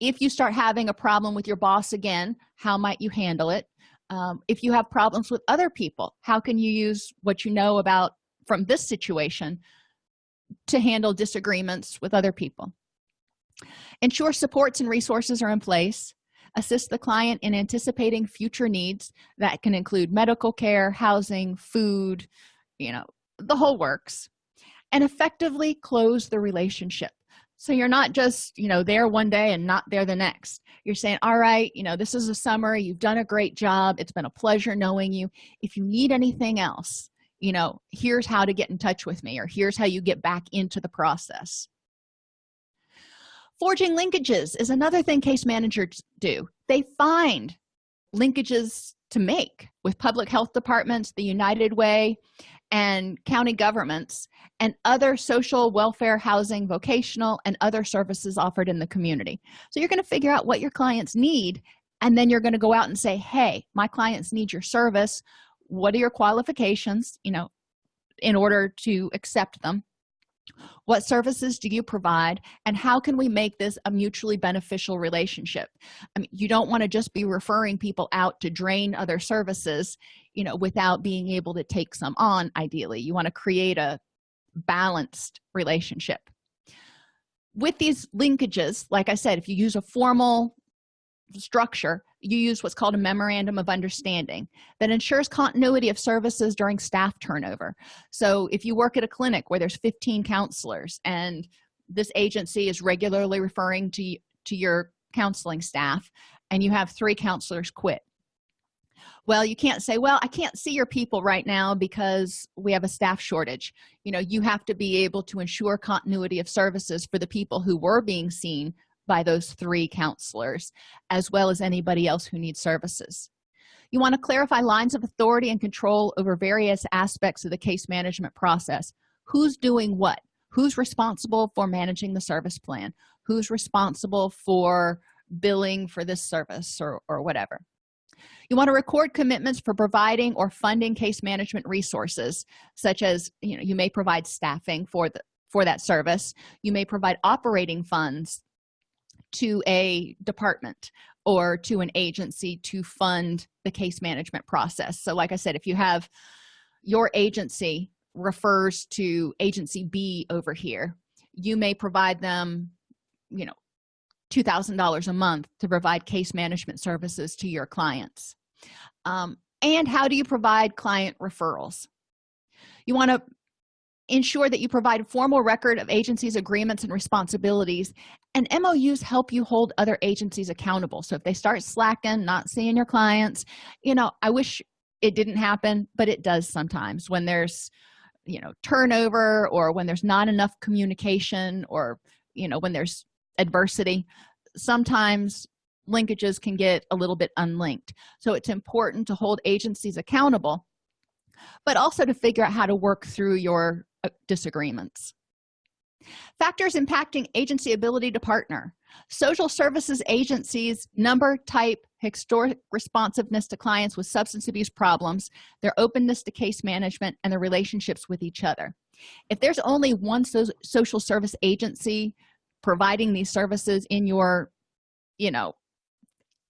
if you start having a problem with your boss again how might you handle it? Um, if you have problems with other people how can you use what you know about from this situation to handle disagreements with other people? Ensure supports and resources are in place. Assist the client in anticipating future needs that can include medical care housing food you know the whole works and effectively close the relationship. So you're not just you know there one day and not there the next. You're saying all right you know this is a summer you've done a great job it's been a pleasure knowing you. If you need anything else you know here's how to get in touch with me or here's how you get back into the process. Forging linkages is another thing case managers do. They find linkages to make with public health departments the united way and county governments and other social welfare housing vocational and other services offered in the community. So you're going to figure out what your clients need and then you're going to go out and say hey my clients need your service. What are your qualifications you know in order to accept them what services do you provide and how can we make this a mutually beneficial relationship? I mean you don't want to just be referring people out to drain other services you know without being able to take some on ideally. You want to create a balanced relationship. With these linkages like i said if you use a formal structure you use what's called a memorandum of understanding that ensures continuity of services during staff turnover. So if you work at a clinic where there's 15 counselors and this agency is regularly referring to to your counseling staff and you have three counselors quit. Well you can't say well i can't see your people right now because we have a staff shortage. You know you have to be able to ensure continuity of services for the people who were being seen by those three counselors as well as anybody else who needs services. You want to clarify lines of authority and control over various aspects of the case management process. Who's doing what? Who's responsible for managing the service plan? Who's responsible for billing for this service or, or whatever? You want to record commitments for providing or funding case management resources such as you know you may provide staffing for the for that service. You may provide operating funds to a department or to an agency to fund the case management process. So like i said if you have your agency refers to agency b over here you may provide them you know two thousand dollars a month to provide case management services to your clients. Um, and how do you provide client referrals? You want to ensure that you provide a formal record of agencies agreements and responsibilities and mous help you hold other agencies accountable. So if they start slacking not seeing your clients you know i wish it didn't happen but it does sometimes when there's you know turnover or when there's not enough communication or you know when there's adversity. Sometimes linkages can get a little bit unlinked. So it's important to hold agencies accountable but also to figure out how to work through your disagreements. Factors impacting agency ability to partner. Social services agencies number type historic responsiveness to clients with substance abuse problems their openness to case management and their relationships with each other. If there's only one so social service agency providing these services in your you know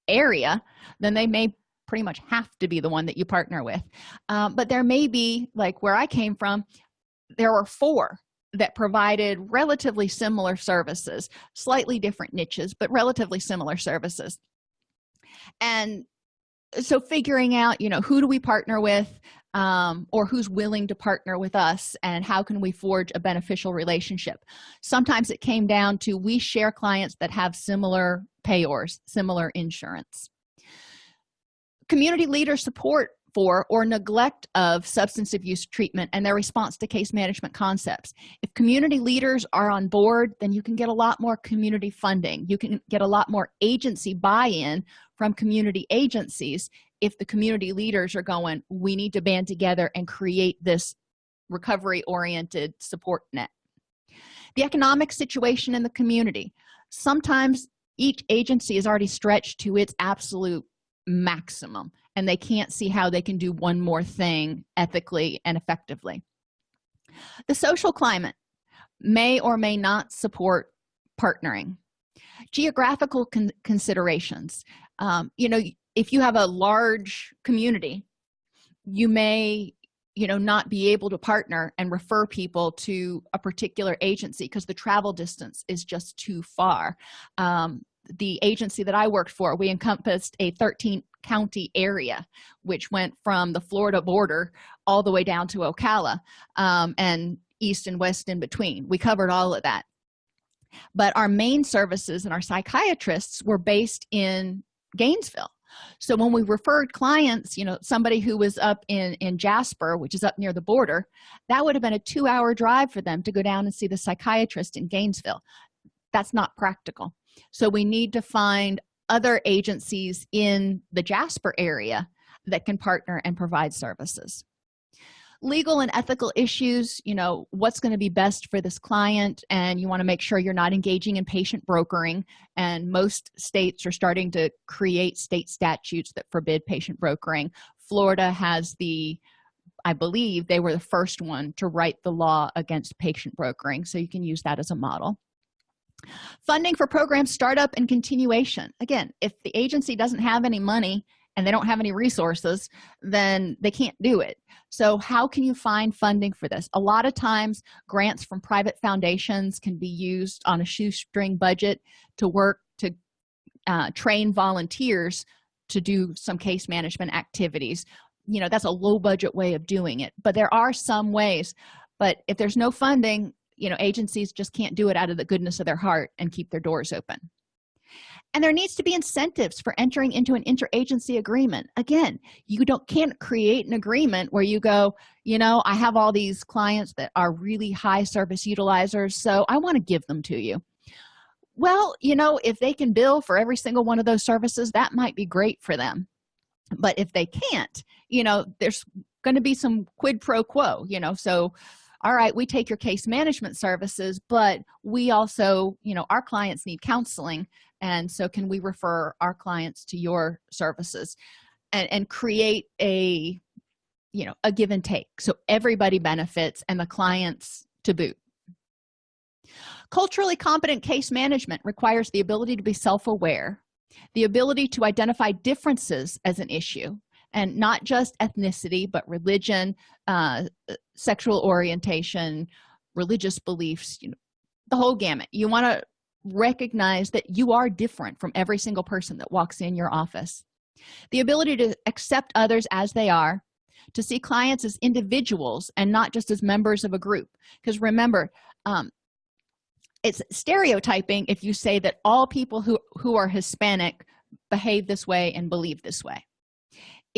area then they may pretty much have to be the one that you partner with. Um, but there may be like where i came from there were four that provided relatively similar services slightly different niches but relatively similar services. And so figuring out you know who do we partner with um, or who's willing to partner with us and how can we forge a beneficial relationship? Sometimes it came down to we share clients that have similar payors similar insurance. Community leader support for or neglect of substance abuse treatment and their response to case management concepts. If community leaders are on board then you can get a lot more community funding. You can get a lot more agency buy-in from community agencies. If the community leaders are going we need to band together and create this recovery oriented support net. The economic situation in the community. Sometimes each agency is already stretched to its absolute maximum and they can't see how they can do one more thing ethically and effectively. The social climate may or may not support partnering. Geographical con considerations. Um, you know if you have a large community you may you know not be able to partner and refer people to a particular agency because the travel distance is just too far. Um, the agency that i worked for we encompassed a 13 county area which went from the florida border all the way down to ocala um, and east and west in between. We covered all of that. But our main services and our psychiatrists were based in gainesville. So when we referred clients you know somebody who was up in in jasper which is up near the border that would have been a two-hour drive for them to go down and see the psychiatrist in gainesville. That's not practical so we need to find other agencies in the jasper area that can partner and provide services. Legal and ethical issues you know what's going to be best for this client and you want to make sure you're not engaging in patient brokering and most states are starting to create state statutes that forbid patient brokering. Florida has the i believe they were the first one to write the law against patient brokering so you can use that as a model funding for program startup and continuation. Again if the agency doesn't have any money and they don't have any resources then they can't do it. So how can you find funding for this? A lot of times grants from private foundations can be used on a shoestring budget to work to uh, train volunteers to do some case management activities. You know that's a low budget way of doing it but there are some ways. But if there's no funding you know agencies just can't do it out of the goodness of their heart and keep their doors open. And there needs to be incentives for entering into an interagency agreement. Again you don't can't create an agreement where you go you know i have all these clients that are really high service utilizers so i want to give them to you. Well you know if they can bill for every single one of those services that might be great for them. But if they can't you know there's going to be some quid pro quo you know so all right we take your case management services but we also you know our clients need counseling and so can we refer our clients to your services and, and create a you know a give and take so everybody benefits and the clients to boot. Culturally competent case management requires the ability to be self-aware the ability to identify differences as an issue and not just ethnicity but religion uh, sexual orientation religious beliefs you know the whole gamut. You want to recognize that you are different from every single person that walks in your office. The ability to accept others as they are to see clients as individuals and not just as members of a group. Because remember um, it's stereotyping if you say that all people who who are hispanic behave this way and believe this way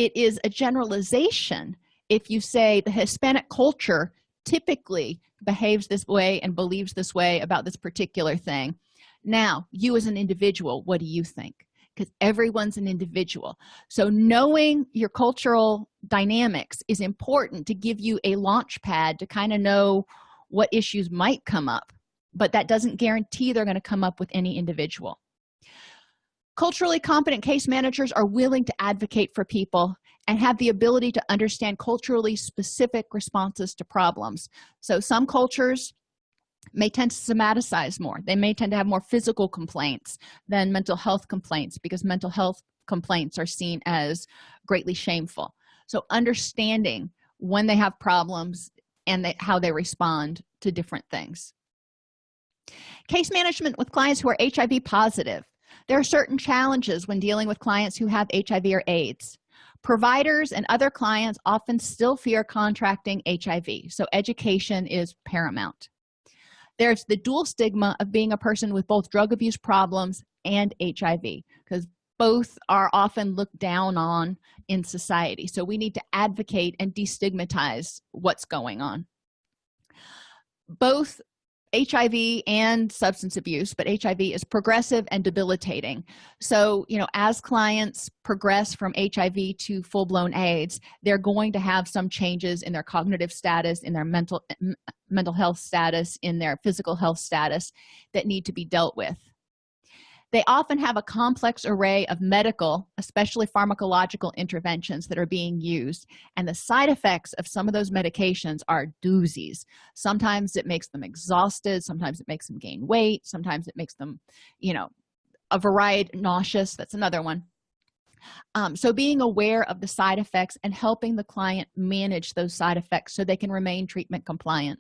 it is a generalization. If you say the hispanic culture typically behaves this way and believes this way about this particular thing. Now you as an individual what do you think? Because everyone's an individual. So knowing your cultural dynamics is important to give you a launch pad to kind of know what issues might come up but that doesn't guarantee they're going to come up with any individual culturally competent case managers are willing to advocate for people and have the ability to understand culturally specific responses to problems. So some cultures may tend to somaticize more. They may tend to have more physical complaints than mental health complaints because mental health complaints are seen as greatly shameful. So understanding when they have problems and they, how they respond to different things. Case management with clients who are hiv positive there are certain challenges when dealing with clients who have hiv or aids. Providers and other clients often still fear contracting hiv so education is paramount. There's the dual stigma of being a person with both drug abuse problems and hiv because both are often looked down on in society. So we need to advocate and destigmatize what's going on. Both hiv and substance abuse but hiv is progressive and debilitating. So you know as clients progress from hiv to full-blown aids they're going to have some changes in their cognitive status in their mental mental health status in their physical health status that need to be dealt with they often have a complex array of medical especially pharmacological interventions that are being used and the side effects of some of those medications are doozies. Sometimes it makes them exhausted sometimes it makes them gain weight sometimes it makes them you know a variety nauseous that's another one. Um, so being aware of the side effects and helping the client manage those side effects so they can remain treatment compliant.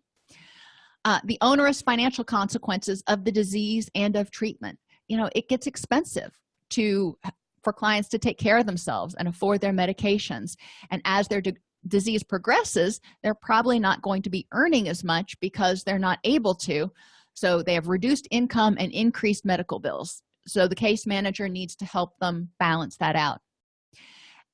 Uh, the onerous financial consequences of the disease and of treatment you know it gets expensive to for clients to take care of themselves and afford their medications. And as their disease progresses they're probably not going to be earning as much because they're not able to. So they have reduced income and increased medical bills. So the case manager needs to help them balance that out.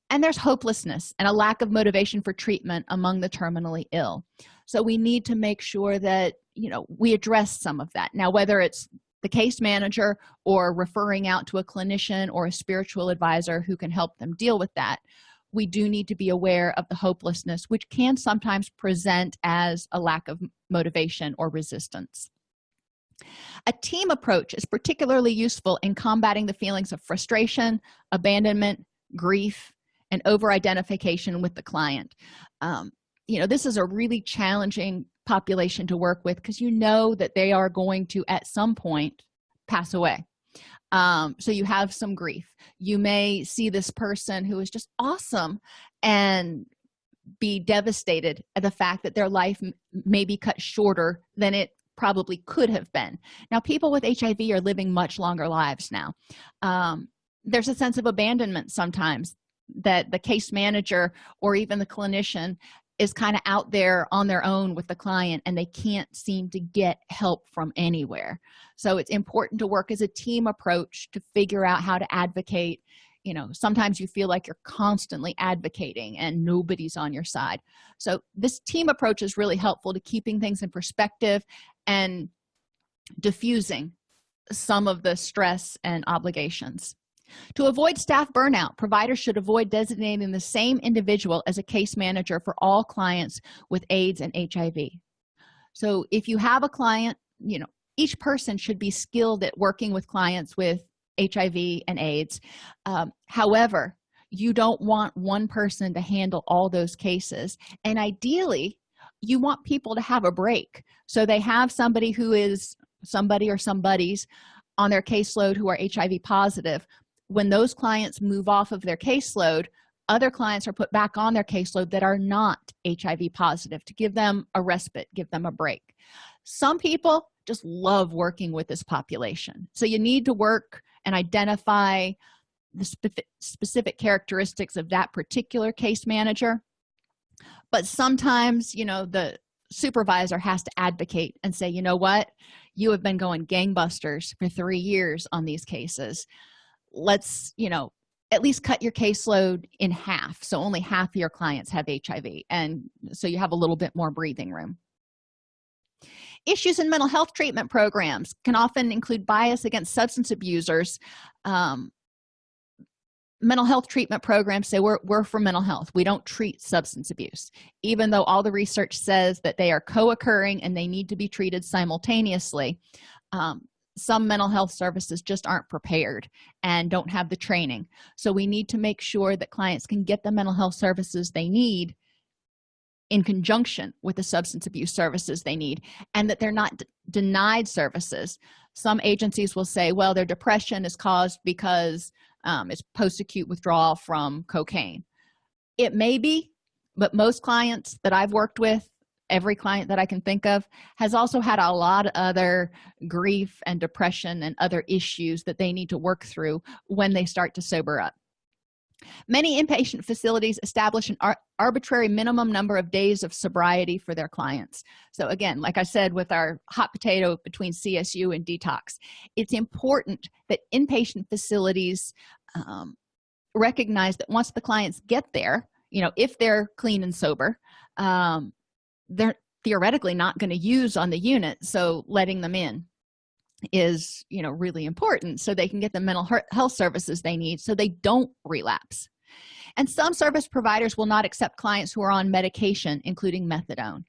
And there's hopelessness and a lack of motivation for treatment among the terminally ill. So we need to make sure that you know we address some of that. Now whether it's the case manager or referring out to a clinician or a spiritual advisor who can help them deal with that. We do need to be aware of the hopelessness which can sometimes present as a lack of motivation or resistance. A team approach is particularly useful in combating the feelings of frustration abandonment grief and over identification with the client. Um, you know this is a really challenging population to work with because you know that they are going to at some point pass away. Um, so you have some grief. You may see this person who is just awesome and be devastated at the fact that their life may be cut shorter than it probably could have been. Now people with hiv are living much longer lives now. Um, there's a sense of abandonment sometimes that the case manager or even the clinician is kind of out there on their own with the client and they can't seem to get help from anywhere. So it's important to work as a team approach to figure out how to advocate. You know sometimes you feel like you're constantly advocating and nobody's on your side. So this team approach is really helpful to keeping things in perspective and diffusing some of the stress and obligations to avoid staff burnout providers should avoid designating the same individual as a case manager for all clients with aids and hiv so if you have a client you know each person should be skilled at working with clients with hiv and aids. Um, however you don't want one person to handle all those cases. And ideally you want people to have a break. So they have somebody who is somebody or somebody's on their caseload who are hiv positive when those clients move off of their caseload other clients are put back on their caseload that are not hiv positive to give them a respite give them a break. Some people just love working with this population. So you need to work and identify the spe specific characteristics of that particular case manager. But sometimes you know the supervisor has to advocate and say you know what? You have been going gangbusters for three years on these cases let's you know at least cut your caseload in half so only half your clients have hiv and so you have a little bit more breathing room. Issues in mental health treatment programs can often include bias against substance abusers um, mental health treatment programs say we're, we're for mental health. We don't treat substance abuse even though all the research says that they are co-occurring and they need to be treated simultaneously. Um, some mental health services just aren't prepared and don't have the training. So we need to make sure that clients can get the mental health services they need in conjunction with the substance abuse services they need and that they're not denied services. Some agencies will say well their depression is caused because um, it's post-acute withdrawal from cocaine. It may be but most clients that i've worked with every client that i can think of has also had a lot of other grief and depression and other issues that they need to work through when they start to sober up. Many inpatient facilities establish an ar arbitrary minimum number of days of sobriety for their clients. So again like i said with our hot potato between csu and detox it's important that inpatient facilities um, recognize that once the clients get there you know if they're clean and sober um, they're theoretically not going to use on the unit so letting them in is you know really important so they can get the mental health services they need so they don't relapse. And some service providers will not accept clients who are on medication including methadone.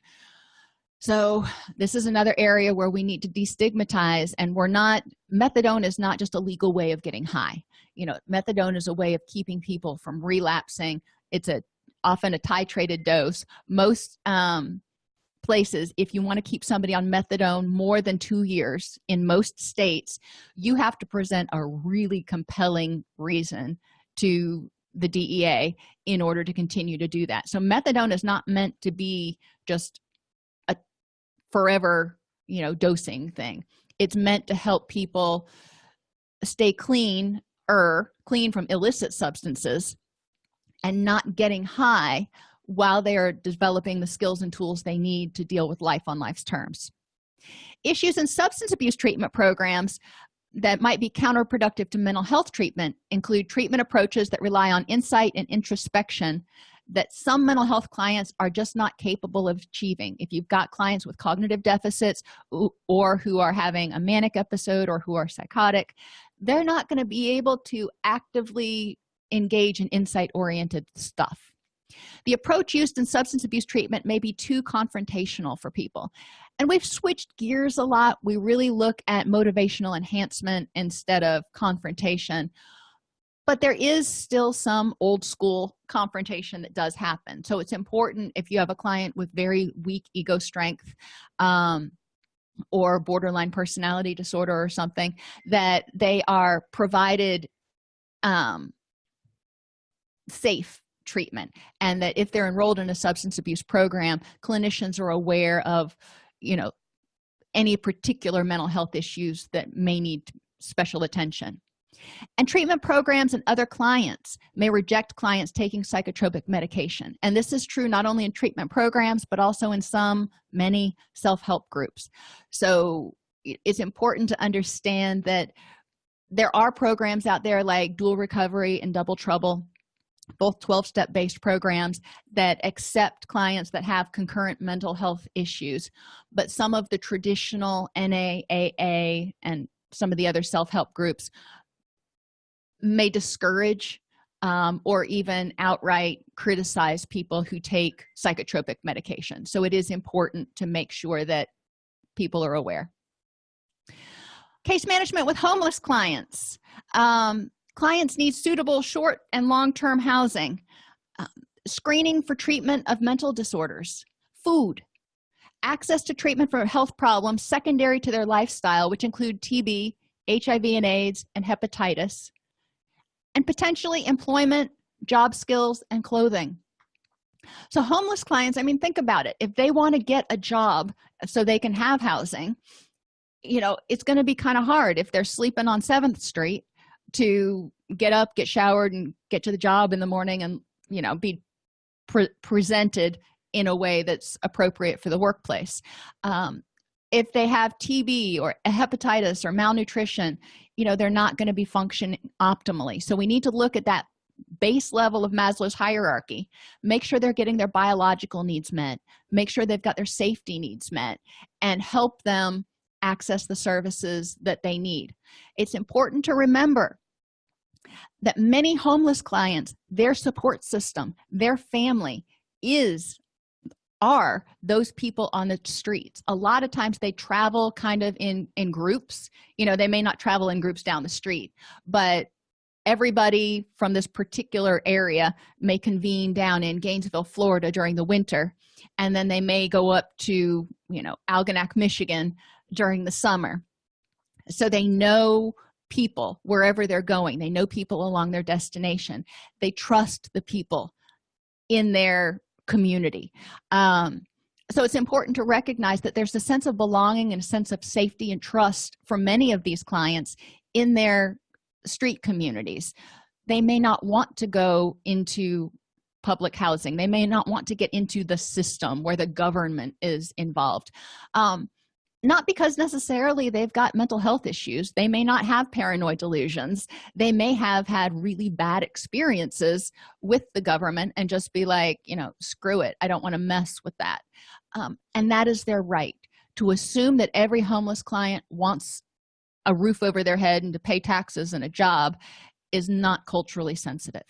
So this is another area where we need to destigmatize and we're not methadone is not just a legal way of getting high. You know methadone is a way of keeping people from relapsing. It's a often a titrated dose. Most um, places if you want to keep somebody on methadone more than two years in most states you have to present a really compelling reason to the dea in order to continue to do that. So methadone is not meant to be just a forever you know dosing thing. It's meant to help people stay clean or clean from illicit substances and not getting high while they are developing the skills and tools they need to deal with life on life's terms. Issues in substance abuse treatment programs that might be counterproductive to mental health treatment include treatment approaches that rely on insight and introspection that some mental health clients are just not capable of achieving. If you've got clients with cognitive deficits or who are having a manic episode or who are psychotic they're not going to be able to actively engage in insight oriented stuff the approach used in substance abuse treatment may be too confrontational for people. And we've switched gears a lot. We really look at motivational enhancement instead of confrontation. But there is still some old school confrontation that does happen. So it's important if you have a client with very weak ego strength um, or borderline personality disorder or something that they are provided um, safe treatment and that if they're enrolled in a substance abuse program clinicians are aware of you know any particular mental health issues that may need special attention. And treatment programs and other clients may reject clients taking psychotropic medication. And this is true not only in treatment programs but also in some many self-help groups. So it's important to understand that there are programs out there like dual recovery and double trouble both 12-step based programs that accept clients that have concurrent mental health issues. But some of the traditional NA AA and some of the other self-help groups may discourage um, or even outright criticize people who take psychotropic medication. So it is important to make sure that people are aware. Case management with homeless clients. Um, clients need suitable short and long-term housing uh, screening for treatment of mental disorders food access to treatment for health problems secondary to their lifestyle which include tb hiv and aids and hepatitis and potentially employment job skills and clothing. So homeless clients i mean think about it. If they want to get a job so they can have housing you know it's going to be kind of hard if they're sleeping on 7th street to get up get showered and get to the job in the morning and you know be pre presented in a way that's appropriate for the workplace. Um, if they have tb or hepatitis or malnutrition you know they're not going to be functioning optimally. So we need to look at that base level of maslow's hierarchy. Make sure they're getting their biological needs met. Make sure they've got their safety needs met and help them access the services that they need. It's important to remember that many homeless clients their support system their family is are those people on the streets. A lot of times they travel kind of in in groups. You know they may not travel in groups down the street but everybody from this particular area may convene down in gainesville florida during the winter and then they may go up to you know algonac michigan during the summer. So they know people wherever they're going. They know people along their destination. They trust the people in their community. Um, so it's important to recognize that there's a sense of belonging and a sense of safety and trust for many of these clients in their street communities. They may not want to go into public housing. They may not want to get into the system where the government is involved. Um, not because necessarily they've got mental health issues. They may not have paranoid delusions. They may have had really bad experiences with the government and just be like you know screw it. I don't want to mess with that. Um, and that is their right. To assume that every homeless client wants a roof over their head and to pay taxes and a job is not culturally sensitive.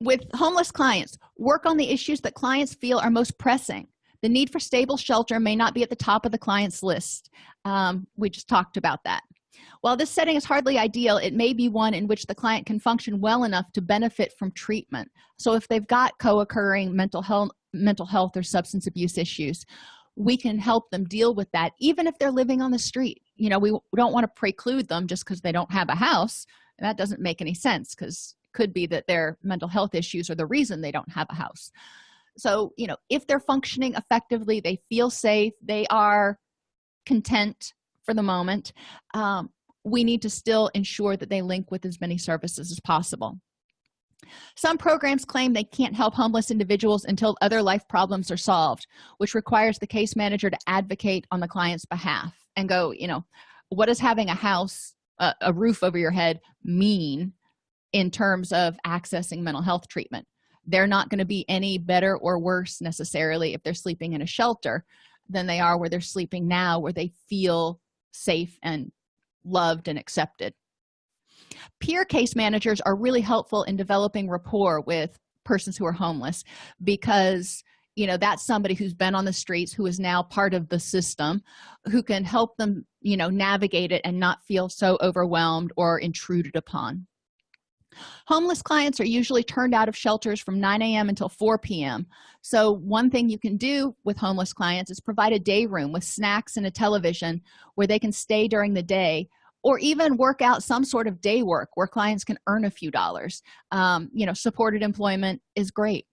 With homeless clients work on the issues that clients feel are most pressing the need for stable shelter may not be at the top of the client's list. Um, we just talked about that. While this setting is hardly ideal it may be one in which the client can function well enough to benefit from treatment. So if they've got co-occurring mental health mental health or substance abuse issues we can help them deal with that even if they're living on the street. You know we don't want to preclude them just because they don't have a house. That doesn't make any sense because could be that their mental health issues are the reason they don't have a house so you know if they're functioning effectively they feel safe they are content for the moment um, we need to still ensure that they link with as many services as possible. Some programs claim they can't help homeless individuals until other life problems are solved which requires the case manager to advocate on the client's behalf and go you know what does having a house a, a roof over your head mean in terms of accessing mental health treatment they're not going to be any better or worse necessarily if they're sleeping in a shelter than they are where they're sleeping now where they feel safe and loved and accepted. Peer case managers are really helpful in developing rapport with persons who are homeless because you know that's somebody who's been on the streets who is now part of the system who can help them you know navigate it and not feel so overwhelmed or intruded upon homeless clients are usually turned out of shelters from 9 a.m until 4 p.m so one thing you can do with homeless clients is provide a day room with snacks and a television where they can stay during the day or even work out some sort of day work where clients can earn a few dollars. Um, you know supported employment is great.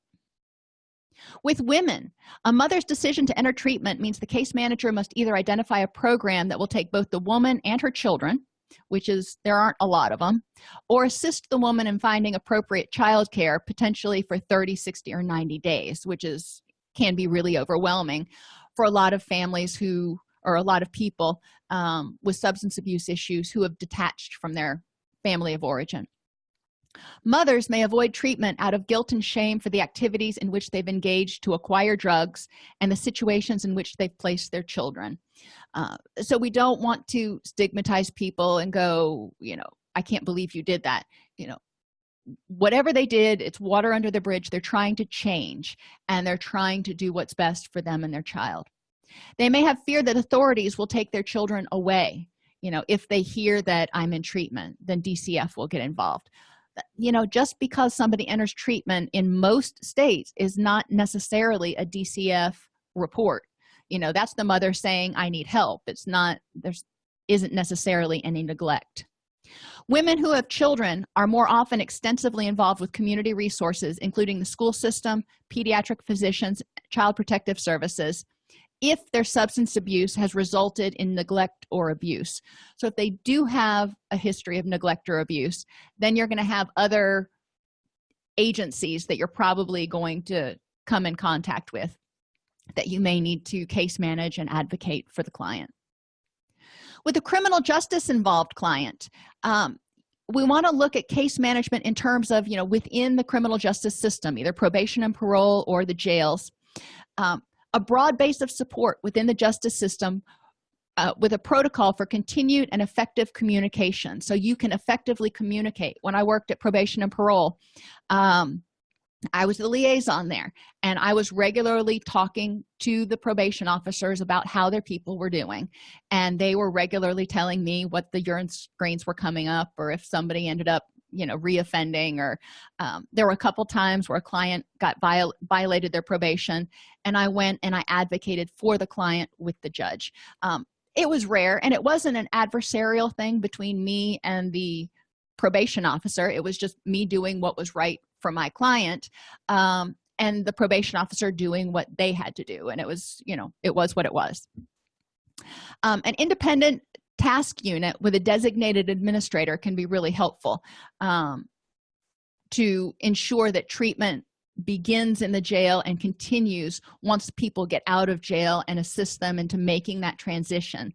With women a mother's decision to enter treatment means the case manager must either identify a program that will take both the woman and her children which is there aren't a lot of them or assist the woman in finding appropriate child care potentially for 30 60 or 90 days which is can be really overwhelming for a lot of families who or a lot of people um, with substance abuse issues who have detached from their family of origin. Mothers may avoid treatment out of guilt and shame for the activities in which they've engaged to acquire drugs and the situations in which they've placed their children uh, so we don't want to stigmatize people and go you know i can't believe you did that. You know whatever they did it's water under the bridge. They're trying to change and they're trying to do what's best for them and their child. They may have fear that authorities will take their children away you know if they hear that i'm in treatment then dcf will get involved. You know just because somebody enters treatment in most states is not necessarily a dcf report you know that's the mother saying i need help. It's not there's isn't necessarily any neglect. Women who have children are more often extensively involved with community resources including the school system pediatric physicians child protective services if their substance abuse has resulted in neglect or abuse. So if they do have a history of neglect or abuse then you're going to have other agencies that you're probably going to come in contact with that you may need to case manage and advocate for the client. With a criminal justice involved client um, we want to look at case management in terms of you know within the criminal justice system either probation and parole or the jails. Um, a broad base of support within the justice system uh, with a protocol for continued and effective communication. So you can effectively communicate. When i worked at probation and parole um, i was the liaison there and i was regularly talking to the probation officers about how their people were doing and they were regularly telling me what the urine screens were coming up or if somebody ended up you know reoffending or um, there were a couple times where a client got viol violated their probation and i went and i advocated for the client with the judge. Um, it was rare and it wasn't an adversarial thing between me and the probation officer. It was just me doing what was right for my client um, and the probation officer doing what they had to do and it was you know it was what it was. Um, an independent task unit with a designated administrator can be really helpful um, to ensure that treatment begins in the jail and continues once people get out of jail and assist them into making that transition.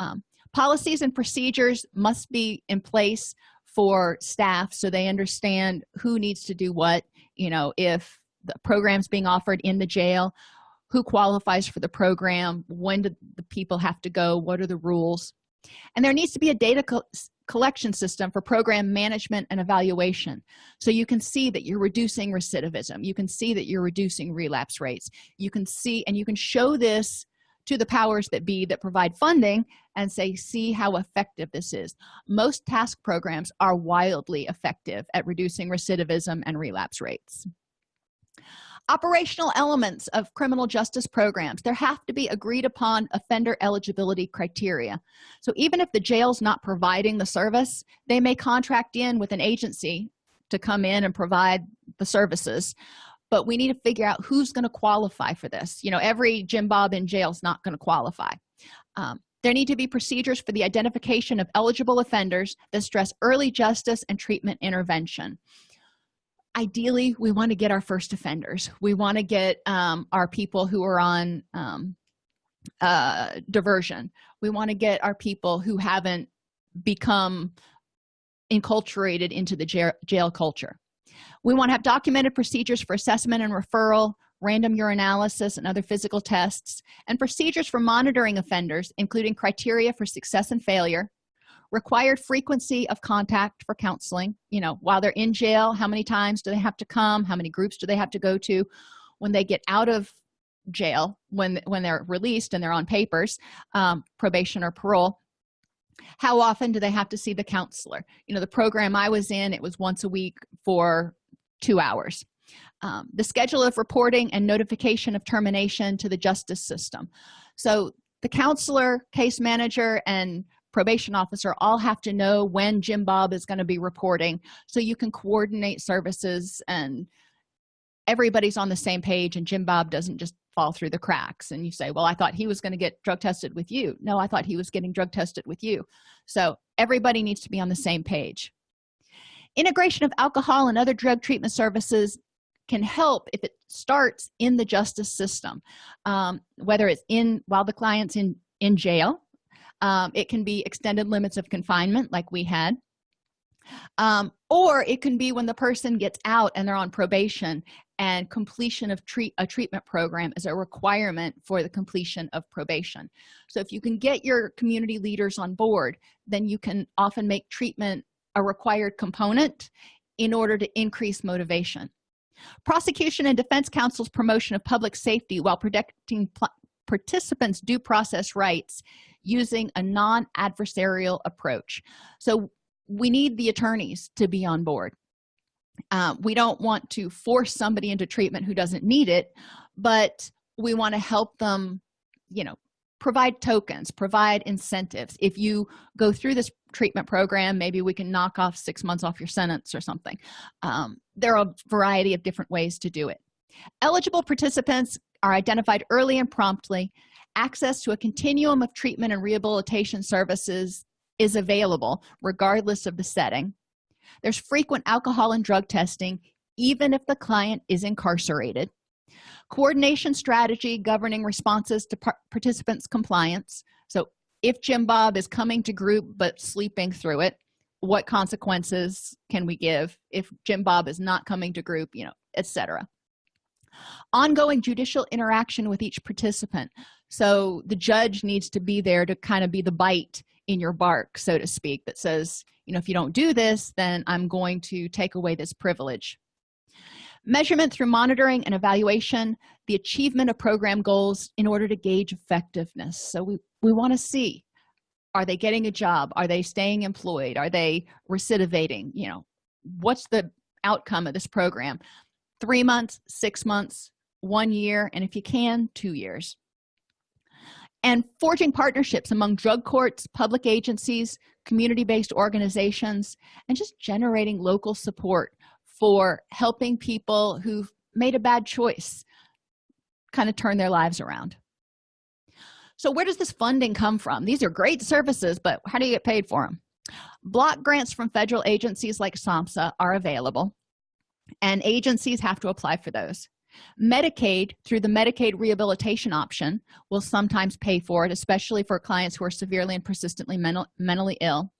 Um, policies and procedures must be in place for staff so they understand who needs to do what you know if the programs being offered in the jail who qualifies for the program when do the people have to go what are the rules. And there needs to be a data co collection system for program management and evaluation. So you can see that you're reducing recidivism. You can see that you're reducing relapse rates. You can see and you can show this to the powers that be that provide funding and say see how effective this is. Most task programs are wildly effective at reducing recidivism and relapse rates. Operational elements of criminal justice programs there have to be agreed upon offender eligibility criteria. So even if the jail's not providing the service they may contract in with an agency to come in and provide the services but we need to figure out who's going to qualify for this. You know every jim bob in jail is not going to qualify. Um, there need to be procedures for the identification of eligible offenders that stress early justice and treatment intervention. Ideally we want to get our first offenders. We want to get um, our people who are on um, uh, diversion. We want to get our people who haven't become enculturated into the jail, jail culture we want to have documented procedures for assessment and referral random urinalysis and other physical tests and procedures for monitoring offenders including criteria for success and failure required frequency of contact for counseling you know while they're in jail how many times do they have to come how many groups do they have to go to when they get out of jail when when they're released and they're on papers um, probation or parole how often do they have to see the counselor? You know the program i was in it was once a week for two hours. Um, the schedule of reporting and notification of termination to the justice system. So the counselor case manager and probation officer all have to know when jim bob is going to be reporting so you can coordinate services and everybody's on the same page and jim bob doesn't just fall through the cracks and you say well i thought he was going to get drug tested with you. No i thought he was getting drug tested with you. So everybody needs to be on the same page. Integration of alcohol and other drug treatment services can help if it starts in the justice system. Um, whether it's in while the client's in in jail um, it can be extended limits of confinement like we had. Um, or it can be when the person gets out and they're on probation and completion of treat a treatment program is a requirement for the completion of probation. So if you can get your community leaders on board then you can often make treatment a required component in order to increase motivation. Prosecution and defense counsel's promotion of public safety while protecting participants due process rights using a non-adversarial approach. So we need the attorneys to be on board. Uh, we don't want to force somebody into treatment who doesn't need it but we want to help them you know provide tokens provide incentives. If you go through this treatment program maybe we can knock off six months off your sentence or something. Um, there are a variety of different ways to do it. Eligible participants are identified early and promptly. Access to a continuum of treatment and rehabilitation services is available regardless of the setting. There's frequent alcohol and drug testing even if the client is incarcerated. Coordination strategy governing responses to par participants compliance. So if jim bob is coming to group but sleeping through it what consequences can we give if jim bob is not coming to group you know etc ongoing judicial interaction with each participant. So the judge needs to be there to kind of be the bite in your bark so to speak that says you know if you don't do this then i'm going to take away this privilege. Measurement through monitoring and evaluation the achievement of program goals in order to gauge effectiveness. So we we want to see are they getting a job? Are they staying employed? Are they recidivating? You know what's the outcome of this program? Three months six months one year and if you can two years and forging partnerships among drug courts public agencies community-based organizations and just generating local support for helping people who've made a bad choice kind of turn their lives around. So where does this funding come from? These are great services but how do you get paid for them block grants from federal agencies like samhsa are available and agencies have to apply for those medicaid through the medicaid rehabilitation option will sometimes pay for it especially for clients who are severely and persistently mental, mentally ill.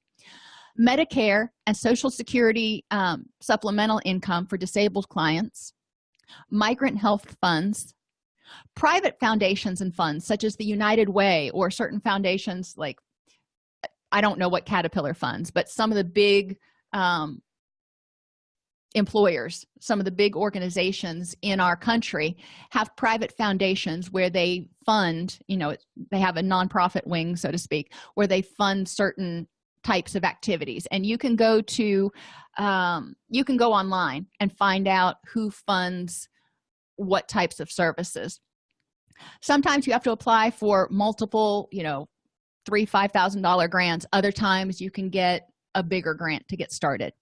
Medicare and social security um, supplemental income for disabled clients. Migrant health funds. Private foundations and funds such as the united way or certain foundations like i don't know what caterpillar funds but some of the big um, employers some of the big organizations in our country have private foundations where they fund you know they have a nonprofit wing so to speak where they fund certain types of activities. And you can go to um, you can go online and find out who funds what types of services. Sometimes you have to apply for multiple you know three five thousand dollar grants. Other times you can get a bigger grant to get started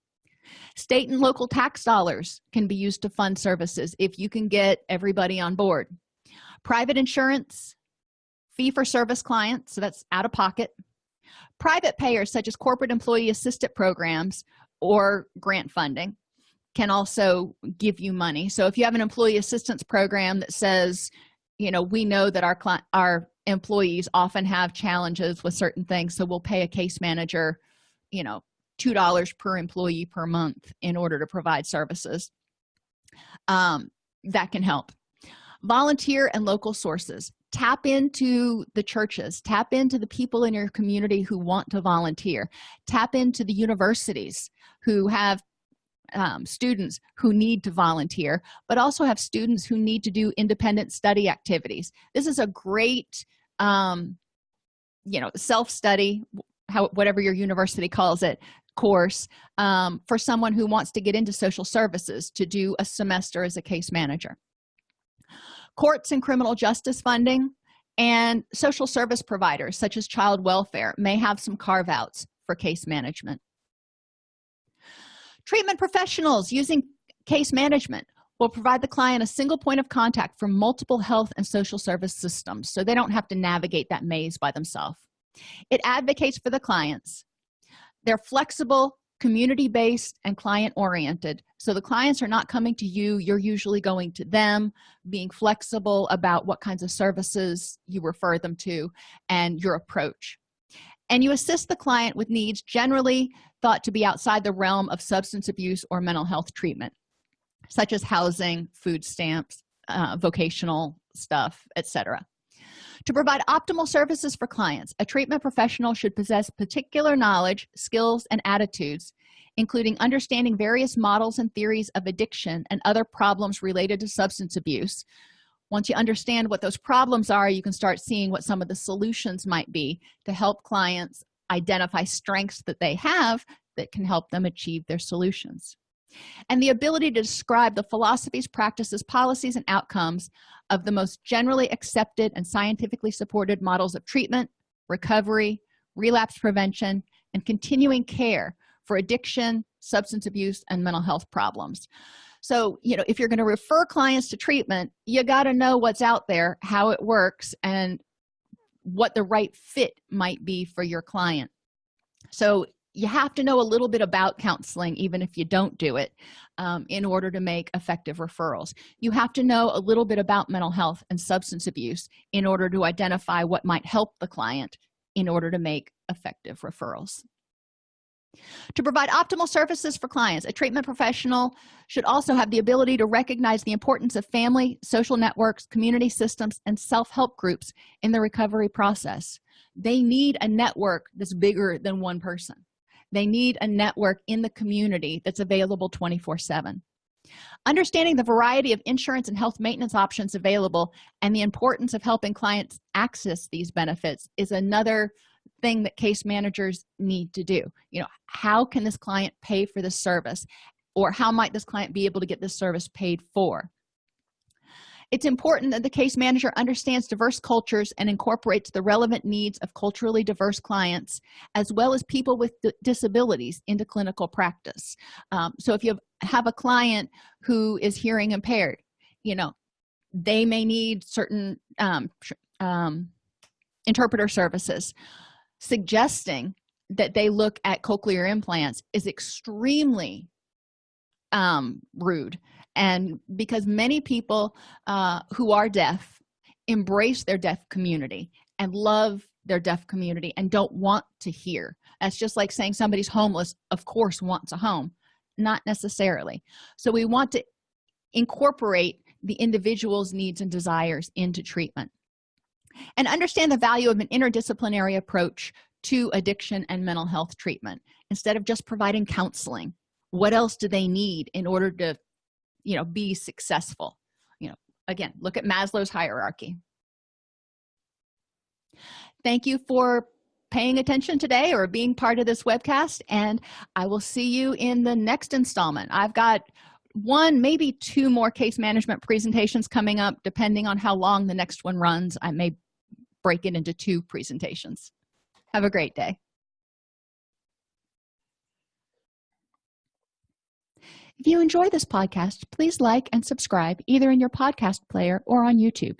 state and local tax dollars can be used to fund services if you can get everybody on board. Private insurance fee-for-service clients so that's out of pocket. Private payers such as corporate employee assistant programs or grant funding can also give you money. So if you have an employee assistance program that says you know we know that our client our employees often have challenges with certain things so we'll pay a case manager you know two dollars per employee per month in order to provide services. Um, that can help. Volunteer and local sources. Tap into the churches. Tap into the people in your community who want to volunteer. Tap into the universities who have um, students who need to volunteer but also have students who need to do independent study activities. This is a great um, you know self-study how whatever your university calls it course um, for someone who wants to get into social services to do a semester as a case manager. Courts and criminal justice funding and social service providers such as child welfare may have some carve-outs for case management. Treatment professionals using case management will provide the client a single point of contact for multiple health and social service systems so they don't have to navigate that maze by themselves. It advocates for the clients they're flexible community-based and client-oriented. So the clients are not coming to you. You're usually going to them being flexible about what kinds of services you refer them to and your approach. And you assist the client with needs generally thought to be outside the realm of substance abuse or mental health treatment such as housing food stamps uh, vocational stuff etc to provide optimal services for clients. A treatment professional should possess particular knowledge skills and attitudes including understanding various models and theories of addiction and other problems related to substance abuse. Once you understand what those problems are you can start seeing what some of the solutions might be to help clients identify strengths that they have that can help them achieve their solutions. And the ability to describe the philosophies practices policies and outcomes of the most generally accepted and scientifically supported models of treatment recovery relapse prevention and continuing care for addiction substance abuse and mental health problems. So you know if you're going to refer clients to treatment you got to know what's out there how it works and what the right fit might be for your client. So you have to know a little bit about counseling even if you don't do it um, in order to make effective referrals. You have to know a little bit about mental health and substance abuse in order to identify what might help the client in order to make effective referrals. To provide optimal services for clients a treatment professional should also have the ability to recognize the importance of family social networks community systems and self-help groups in the recovery process. They need a network that's bigger than one person they need a network in the community that's available 24 7 understanding the variety of insurance and health maintenance options available and the importance of helping clients access these benefits is another thing that case managers need to do. You know how can this client pay for this service? Or how might this client be able to get this service paid for it's important that the case manager understands diverse cultures and incorporates the relevant needs of culturally diverse clients as well as people with disabilities into clinical practice. Um, so if you have a client who is hearing impaired you know they may need certain um, um, interpreter services. Suggesting that they look at cochlear implants is extremely um, rude and because many people uh, who are deaf embrace their deaf community and love their deaf community and don't want to hear. That's just like saying somebody's homeless of course wants a home. Not necessarily. So we want to incorporate the individual's needs and desires into treatment. And understand the value of an interdisciplinary approach to addiction and mental health treatment. Instead of just providing counseling what else do they need in order to you know be successful. You know again look at maslow's hierarchy. Thank you for paying attention today or being part of this webcast and i will see you in the next installment. I've got one maybe two more case management presentations coming up. Depending on how long the next one runs i may break it into two presentations. Have a great day if you enjoy this podcast please like and subscribe either in your podcast player or on youtube.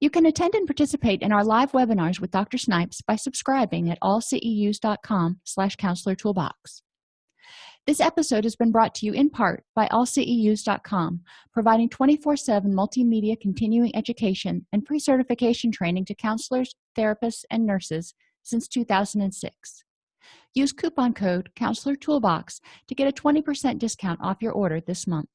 You can attend and participate in our live webinars with dr snipes by subscribing at allceus.com slash counselor toolbox. This episode has been brought to you in part by allceus.com providing 24-7 multimedia continuing education and pre-certification training to counselors therapists and nurses since 2006 use coupon code counselor toolbox to get a 20 percent discount off your order this month